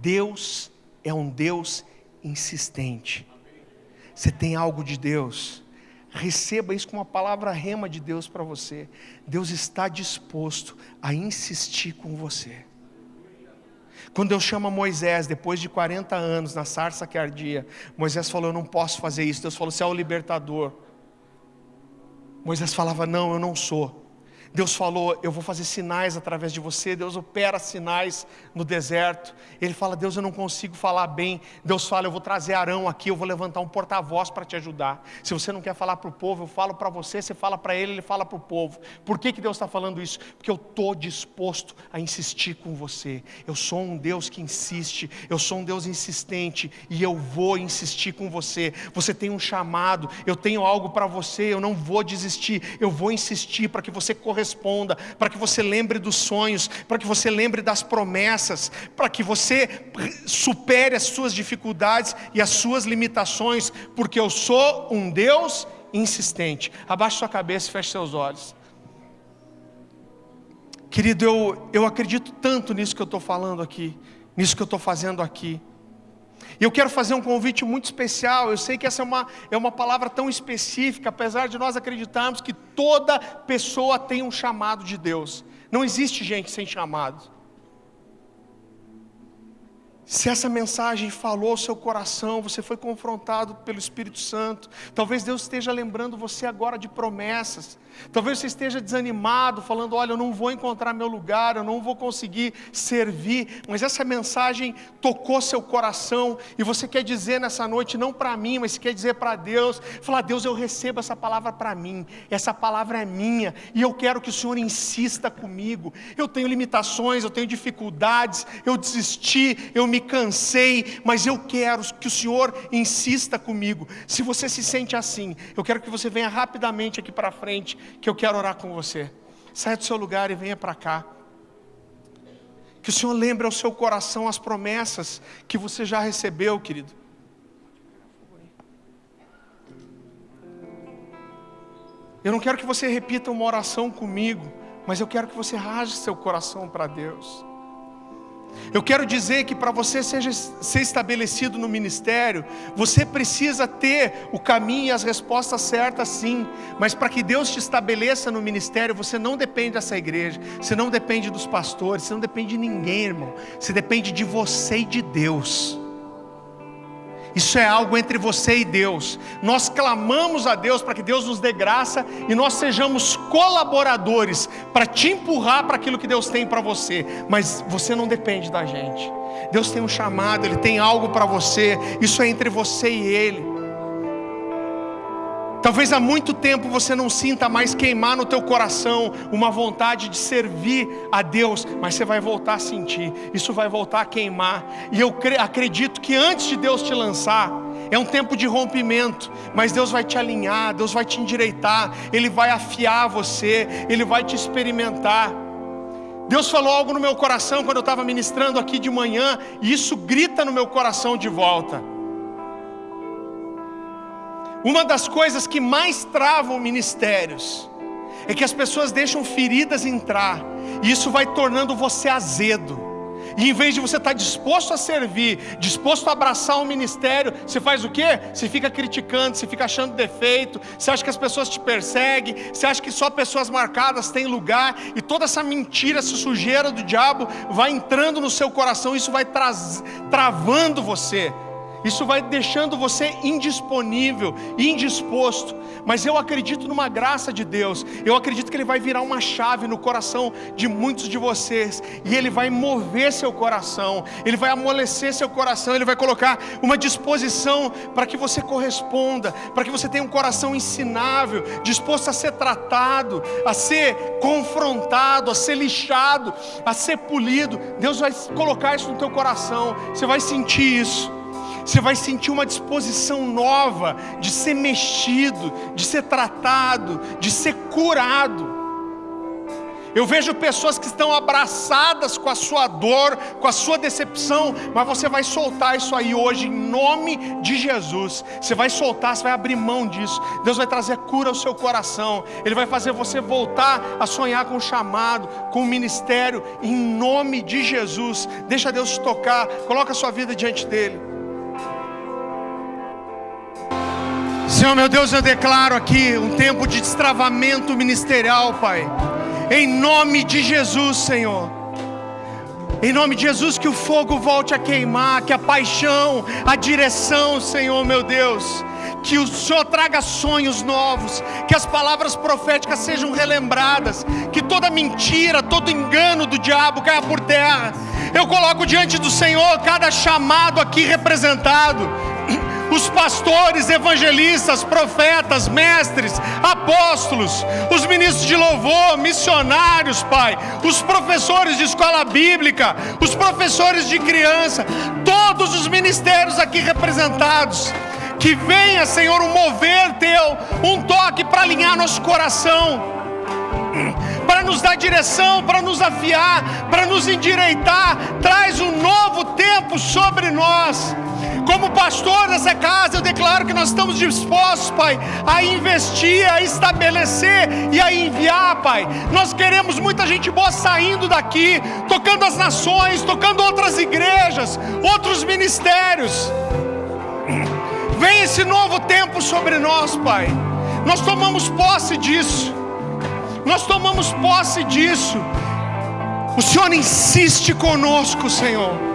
Deus é um Deus insistente. Você tem algo de Deus, receba isso como uma palavra rema de Deus para você. Deus está disposto a insistir com você. Quando Deus chama Moisés, depois de 40 anos, na sarça que ardia, Moisés falou: Eu não posso fazer isso. Deus falou: Você é o libertador. Moisés falava: Não, eu não sou. Deus falou: Eu vou fazer sinais através de você. Deus opera sinais no deserto. Ele fala: Deus, eu não consigo falar bem. Deus fala: Eu vou trazer Arão aqui. Eu vou levantar um porta-voz para te ajudar. Se você não quer falar para o povo, eu falo para você. Você fala para ele, ele fala para o povo. Por que, que Deus está falando isso? Porque eu estou disposto a insistir com você. Eu sou um Deus que insiste. Eu sou um Deus insistente. E eu vou insistir com você. Você tem um chamado. Eu tenho algo para você. Eu não vou desistir. Eu vou insistir para que você corresponda corresponda, para que você lembre dos sonhos, para que você lembre das promessas, para que você supere as suas dificuldades e as suas limitações, porque eu sou um Deus insistente. Abaixe sua cabeça e feche seus olhos. Querido, eu, eu acredito tanto nisso que eu estou falando aqui, nisso que eu estou fazendo aqui. E eu quero fazer um convite muito especial. Eu sei que essa é uma, é uma palavra tão específica, apesar de nós acreditarmos que toda pessoa tem um chamado de Deus. Não existe gente sem chamado. Se essa mensagem falou ao seu coração, você foi confrontado pelo Espírito Santo, talvez Deus esteja lembrando você agora de promessas, Talvez você esteja desanimado, falando: Olha, eu não vou encontrar meu lugar, eu não vou conseguir servir. Mas essa mensagem tocou seu coração e você quer dizer nessa noite, não para mim, mas quer dizer para Deus: Falar, Deus, eu recebo essa palavra para mim, essa palavra é minha e eu quero que o Senhor insista comigo. Eu tenho limitações, eu tenho dificuldades, eu desisti, eu me cansei, mas eu quero que o Senhor insista comigo. Se você se sente assim, eu quero que você venha rapidamente aqui para frente que eu quero orar com você. Saia do seu lugar e venha para cá. Que o Senhor lembre ao seu coração as promessas que você já recebeu, querido. Eu não quero que você repita uma oração comigo, mas eu quero que você rasgue seu coração para Deus. Eu quero dizer que para você seja, ser estabelecido no ministério, você precisa ter o caminho e as respostas certas, sim. Mas para que Deus te estabeleça no ministério, você não depende dessa igreja, você não depende dos pastores, você não depende de ninguém, irmão. Você depende de você e de Deus. Isso é algo entre você e Deus. Nós clamamos a Deus para que Deus nos dê graça e nós sejamos colaboradores para te empurrar para aquilo que Deus tem para você. Mas você não depende da gente. Deus tem um chamado, Ele tem algo para você. Isso é entre você e Ele. Talvez há muito tempo você não sinta mais queimar no teu coração uma vontade de servir a Deus, mas você vai voltar a sentir, isso vai voltar a queimar. E eu acredito que antes de Deus te lançar, é um tempo de rompimento, mas Deus vai te alinhar, Deus vai te endireitar, Ele vai afiar você, Ele vai te experimentar. Deus falou algo no meu coração quando eu estava ministrando aqui de manhã, e isso grita no meu coração de volta. Uma das coisas que mais travam ministérios é que as pessoas deixam feridas entrar, e isso vai tornando você azedo. E em vez de você estar disposto a servir, disposto a abraçar o ministério, você faz o quê? Você fica criticando, você fica achando defeito, você acha que as pessoas te perseguem, você acha que só pessoas marcadas têm lugar, e toda essa mentira, essa sujeira do diabo vai entrando no seu coração, isso vai travando você. Isso vai deixando você indisponível, indisposto. Mas eu acredito numa graça de Deus. Eu acredito que Ele vai virar uma chave no coração de muitos de vocês. E Ele vai mover seu coração. Ele vai amolecer seu coração. Ele vai colocar uma disposição para que você corresponda. Para que você tenha um coração ensinável, disposto a ser tratado, a ser confrontado, a ser lixado, a ser polido. Deus vai colocar isso no teu coração. Você vai sentir isso você vai sentir uma disposição nova de ser mexido, de ser tratado, de ser curado. Eu vejo pessoas que estão abraçadas com a sua dor, com a sua decepção, mas você vai soltar isso aí hoje em nome de Jesus. Você vai soltar, você vai abrir mão disso. Deus vai trazer cura ao seu coração. Ele vai fazer você voltar a sonhar com o chamado, com o ministério em nome de Jesus. Deixa Deus tocar. Coloca a sua vida diante dele. Senhor meu Deus, eu declaro aqui um tempo de destravamento ministerial, Pai. Em nome de Jesus, Senhor. Em nome de Jesus, que o fogo volte a queimar, que a paixão, a direção, Senhor meu Deus, que o Senhor traga sonhos novos, que as palavras proféticas sejam relembradas, que toda mentira, todo engano do diabo caia por terra. Eu coloco diante do Senhor cada chamado aqui representado os pastores, evangelistas, profetas, mestres, apóstolos, os ministros de louvor, missionários, Pai, os professores de escola bíblica, os professores de criança, todos os ministérios aqui representados. Que venha, Senhor, um mover teu, um toque para alinhar nosso coração, para nos dar direção, para nos afiar, para nos endireitar. Traz um novo tempo sobre nós como pastor dessa casa, eu declaro que nós estamos dispostos, Pai, a investir, a estabelecer e a enviar, Pai. Nós queremos muita gente boa saindo daqui, tocando as nações, tocando outras igrejas, outros ministérios. Vem esse novo tempo sobre nós, Pai. Nós tomamos posse disso. Nós tomamos posse disso. O Senhor insiste conosco, Senhor.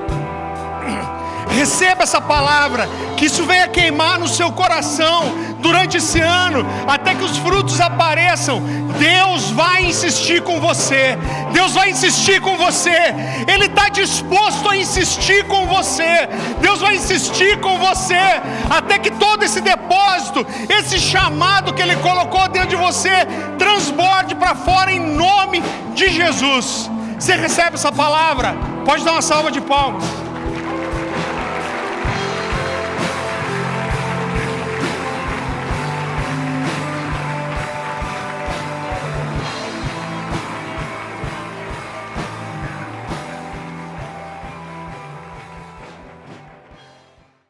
Receba essa palavra, que isso venha queimar no seu coração durante esse ano, até que os frutos apareçam. Deus vai insistir com você, Deus vai insistir com você, Ele está disposto a insistir com você, Deus vai insistir com você, até que todo esse depósito, esse chamado que Ele colocou dentro de você, transborde para fora em nome de Jesus. Você recebe essa palavra? Pode dar uma salva de palmas.